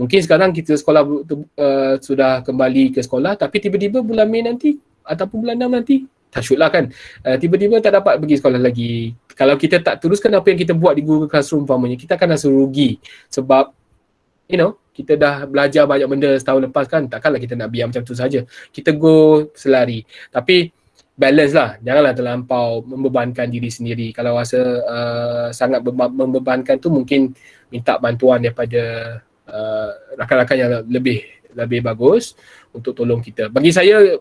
Mungkin sekarang kita sekolah uh, sudah kembali ke sekolah tapi tiba-tiba bulan Mei nanti ataupun bulan 6 nanti tak lah kan. Uh, tiba-tiba tak dapat pergi sekolah lagi. Kalau kita tak teruskan apa yang kita buat di Google Classroom umpamanya, kita akan rasa rugi sebab you know, kita dah belajar banyak benda setahun lepas kan, takkanlah kita nak biar macam tu saja. Kita go selari. Tapi balance lah, janganlah terlampau membebankan diri sendiri. Kalau rasa uh, sangat membebankan tu mungkin minta bantuan daripada uh, rakan-rakan yang lebih lebih bagus untuk tolong kita. Bagi saya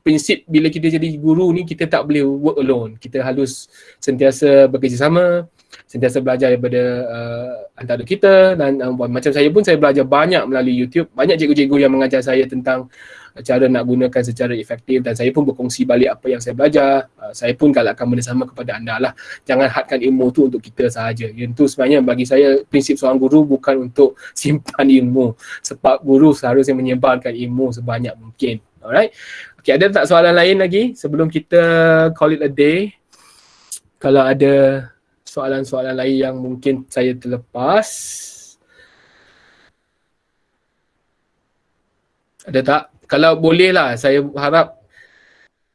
prinsip bila kita jadi guru ni kita tak boleh work alone. Kita harus sentiasa bekerjasama, sentiasa belajar daripada uh, antara kita dan uh, macam saya pun saya belajar banyak melalui YouTube. Banyak cikgu-cikgu yang mengajar saya tentang cara nak gunakan secara efektif dan saya pun berkongsi balik apa yang saya belajar. Uh, saya pun galakkan benda sama kepada anda lah. Jangan hadkan ilmu tu untuk kita sahaja. Yang tu sebenarnya bagi saya prinsip seorang guru bukan untuk simpan ilmu. Sebab guru seharusnya menyebarkan ilmu sebanyak mungkin. Alright. Okay, ada tak soalan lain lagi sebelum kita call it a day? Kalau ada soalan-soalan lain yang mungkin saya terlepas. Ada tak? Kalau boleh lah saya harap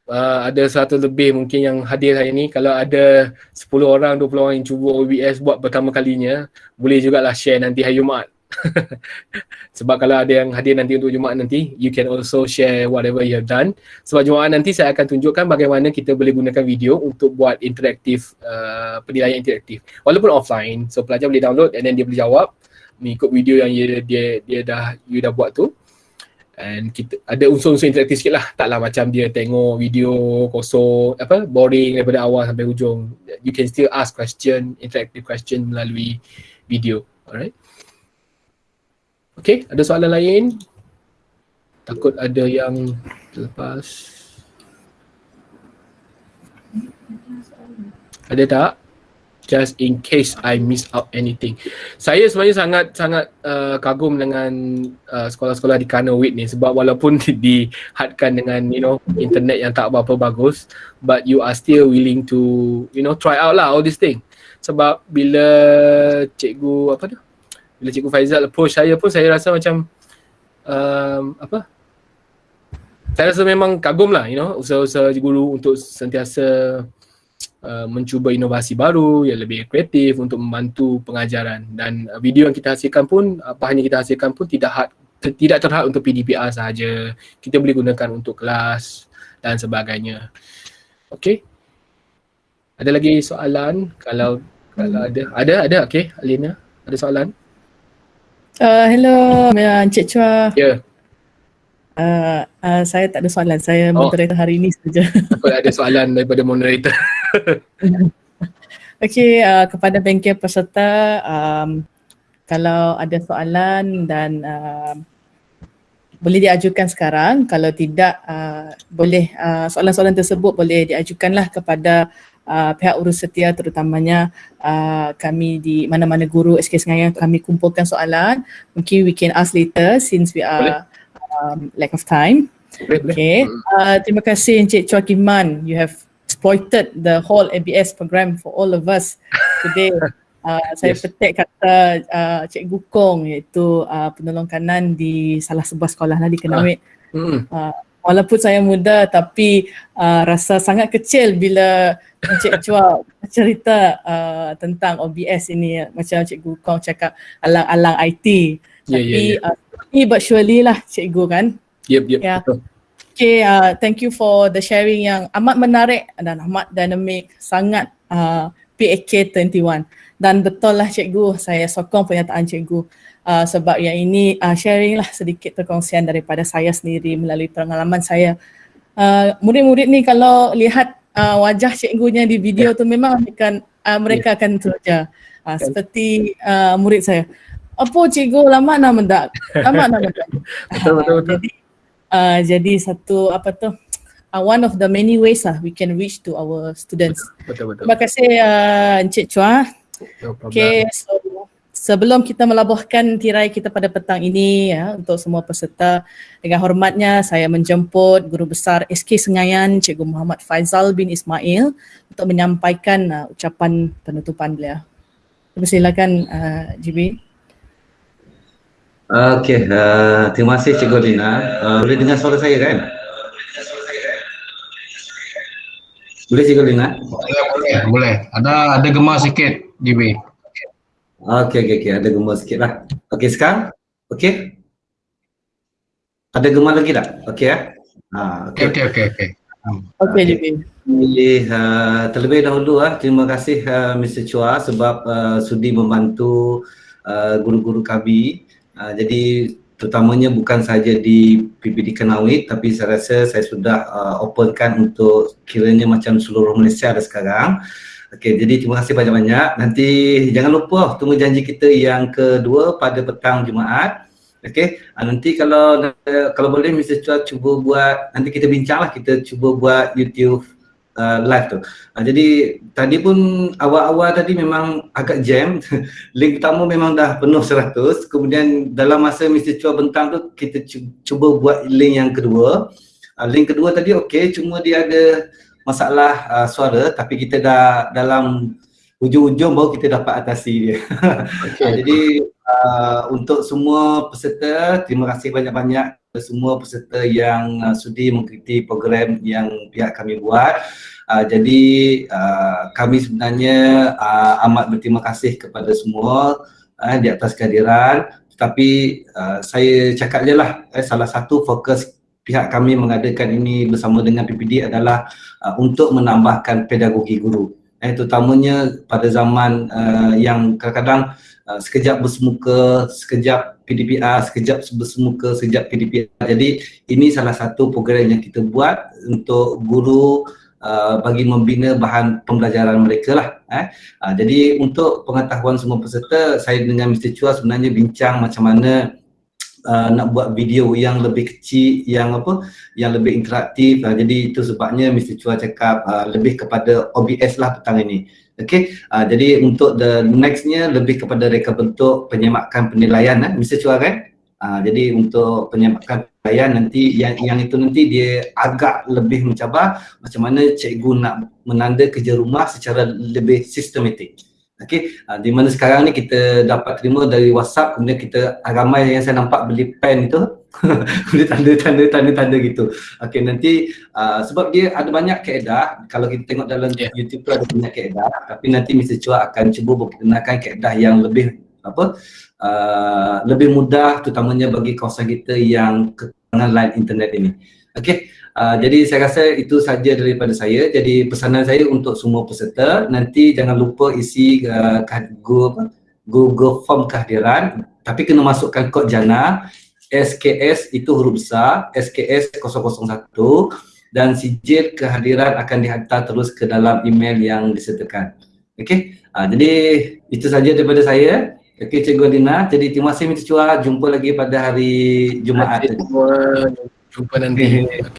uh, ada satu lebih mungkin yang hadir hari ni kalau ada 10 orang 20 orang yang cuba OBS buat pertama kalinya boleh jugalah share nanti hari Jumaat. Sebab kalau ada yang hadir nanti untuk Jumaat nanti you can also share whatever you have done. Sebab Jumaat nanti saya akan tunjukkan bagaimana kita boleh gunakan video untuk buat interaktif uh, penilaian interaktif. Walaupun offline so pelajar boleh download and then dia boleh jawab mengikut video yang dia dia, dia dah you dah buat tu and kita ada unsur-unsur interaktif sikit lah. Taklah macam dia tengok video kosong apa boring daripada awal sampai hujung. You can still ask question interactive question melalui video. Alright. Okay ada soalan lain? Takut ada yang terlepas. Ada tak just in case I miss out anything. Saya sebenarnya sangat sangat uh, kagum dengan uh, sekolah-sekolah di Kanawit ni sebab walaupun dihadkan dengan you know internet yang tak berapa bagus but you are still willing to you know try out lah all this thing. Sebab bila cikgu apa tu? Bila cikgu Faizal approach saya pun saya rasa macam um, apa? Saya rasa memang kagum lah you know usaha-usaha guru untuk sentiasa Uh, mencuba inovasi baru yang lebih kreatif untuk membantu pengajaran. Dan uh, video yang kita hasilkan pun apa hanya kita hasilkan pun tidak had, tidak terhad untuk PDPR sahaja. Kita boleh gunakan untuk kelas dan sebagainya. Okey ada lagi soalan? Kalau kalau ada. Ada ada. Okey Alina. Ada soalan? Uh, hello Encik Chua. Ya. yeah. Uh, uh, saya tak ada soalan. Saya oh. moderator hari ini saja. Aku ada soalan daripada moderator. Okey, uh, kepada bengkel peserta, um, kalau ada soalan dan uh, boleh diajukan sekarang. Kalau tidak, uh, boleh uh, soalan-soalan tersebut boleh diajukanlah kepada uh, pihak urus setia terutamanya uh, kami di mana-mana guru SK Sengayang kami kumpulkan soalan. Mungkin we can ask later since we are boleh um, lack of time. Okay. Uh, terima kasih Encik Chua Kim Man. You have exploited the whole ABS program for all of us today. Uh, saya yes. petik kata uh, Cikgu Kong iaitu uh, penolong kanan di salah sebuah sekolah lah di Kenawit. Uh. Uh, walaupun saya muda tapi uh, rasa sangat kecil bila Encik Chua cerita uh, tentang OBS ini macam Cikgu Kong cakap alang-alang IT. Yeah, tapi yeah, yeah. Uh, but surely lah cikgu kan. Yep, yep. Yeah. Okay, uh, thank you for the sharing yang amat menarik dan amat dynamic, sangat uh, PAK 21. Dan betul lah cikgu, saya sokong pernyataan cikgu uh, sebab yang ini uh, sharing lah sedikit perkongsian daripada saya sendiri melalui pengalaman saya. Uh, murid-murid ni kalau lihat uh, wajah cikgunya di video yeah. tu memang akan uh, mereka yeah. akan teruja. Uh, seperti uh, murid saya apa cikgu lama nama tak? Lama nama tak? Betul betul betul. Jadi uh, jadi satu apa tu? Uh, one of the many ways lah we can reach to our students. Betul betul, terima kasih uh, encik chua. No okay so sebelum kita melabuhkan tirai kita pada petang ini ya untuk semua peserta dengan hormatnya saya menjemput Guru Besar SK Sengayan Cikgu Muhammad Faizal bin Ismail untuk menyampaikan uh, ucapan penutupan beliau. Persilakan uh, GB. Okey, uh, terima kasih Cikgu Lina. Uh, boleh dengar suara saya kan? Boleh Cikgu Lina? Boleh, boleh, boleh. Ada ada gemar sikit, GB. Okey, okey, okey. Ada gemar sikit lah. Okey, sekarang? Okey? Ada gemar lagi tak? Okey ya? Ha, Okey, okey, okey. okey. Okey GB. Uh, terlebih dahulu uh, terima kasih uh, Mr. Chua sebab uh, sudi membantu uh, guru-guru kami. Uh, jadi terutamanya bukan saja di PPD Kenawit tapi saya rasa saya sudah uh, openkan untuk kiranya macam seluruh Malaysia ada sekarang. Okey, jadi terima kasih banyak-banyak. Nanti jangan lupa tunggu janji kita yang kedua pada petang Jumaat. Okey, uh, nanti kalau kalau boleh Mr. Chua cuba buat nanti kita bincanglah kita cuba buat YouTube uh, live tu. Uh, jadi tadi pun awal-awal tadi memang agak jam. link pertama memang dah penuh 100. Kemudian dalam masa Mr. Chua bentang tu kita cu- cuba buat link yang kedua. Uh, link kedua tadi okey cuma dia ada masalah uh, suara tapi kita dah dalam hujung-hujung baru kita dapat atasi dia. Okay. Jadi uh, untuk semua peserta terima kasih banyak-banyak semua peserta yang uh, sudi mengikuti program yang pihak kami buat. Uh, jadi uh, kami sebenarnya uh, amat berterima kasih kepada semua uh, di atas kehadiran tetapi uh, saya cakap je lah eh, salah satu fokus pihak kami mengadakan ini bersama dengan PPD adalah uh, untuk menambahkan pedagogi guru eh, terutamanya pada zaman uh, yang kadang-kadang uh, sekejap bersemuka, sekejap PDPR, sekejap bersemuka, sekejap PDPR. Jadi ini salah satu program yang kita buat untuk guru uh, bagi membina bahan pembelajaran mereka lah. Eh. Uh, jadi untuk pengetahuan semua peserta, saya dengan Mr. Chua sebenarnya bincang macam mana uh, nak buat video yang lebih kecil, yang apa, yang lebih interaktif. Uh, jadi itu sebabnya Mr. Chua cakap uh, lebih kepada OBS lah petang ini. Okay, uh, jadi untuk the nextnya lebih kepada reka bentuk penyemakan penilaian eh. Mr. Chua kan? Uh, jadi untuk penyemakan penilaian nanti yang yang itu nanti dia agak lebih mencabar macam mana cikgu nak menanda kerja rumah secara lebih sistematik. Okey, uh, di mana sekarang ni kita dapat terima dari WhatsApp kemudian kita ramai yang saya nampak beli pen itu beli tanda-tanda tanda-tanda gitu. Okey, nanti uh, sebab dia ada banyak kaedah kalau kita tengok dalam yeah. YouTube tu ada banyak kaedah tapi nanti Mr. Chua akan cuba memperkenalkan kaedah yang lebih apa uh, lebih mudah terutamanya bagi kawasan kita yang kekurangan line internet ini. Okey, Uh, jadi saya rasa itu saja daripada saya. Jadi pesanan saya untuk semua peserta nanti jangan lupa isi uh, Google, Google Form kehadiran tapi kena masukkan kod jana SKS itu huruf besar SKS 001 dan sijil kehadiran akan dihantar terus ke dalam email yang disertakan. Okey. Uh, jadi itu saja daripada saya. Okey Cikgu Dina. Jadi terima kasih Mr. Chua. Jumpa lagi pada hari Jumaat. Jumpa nanti.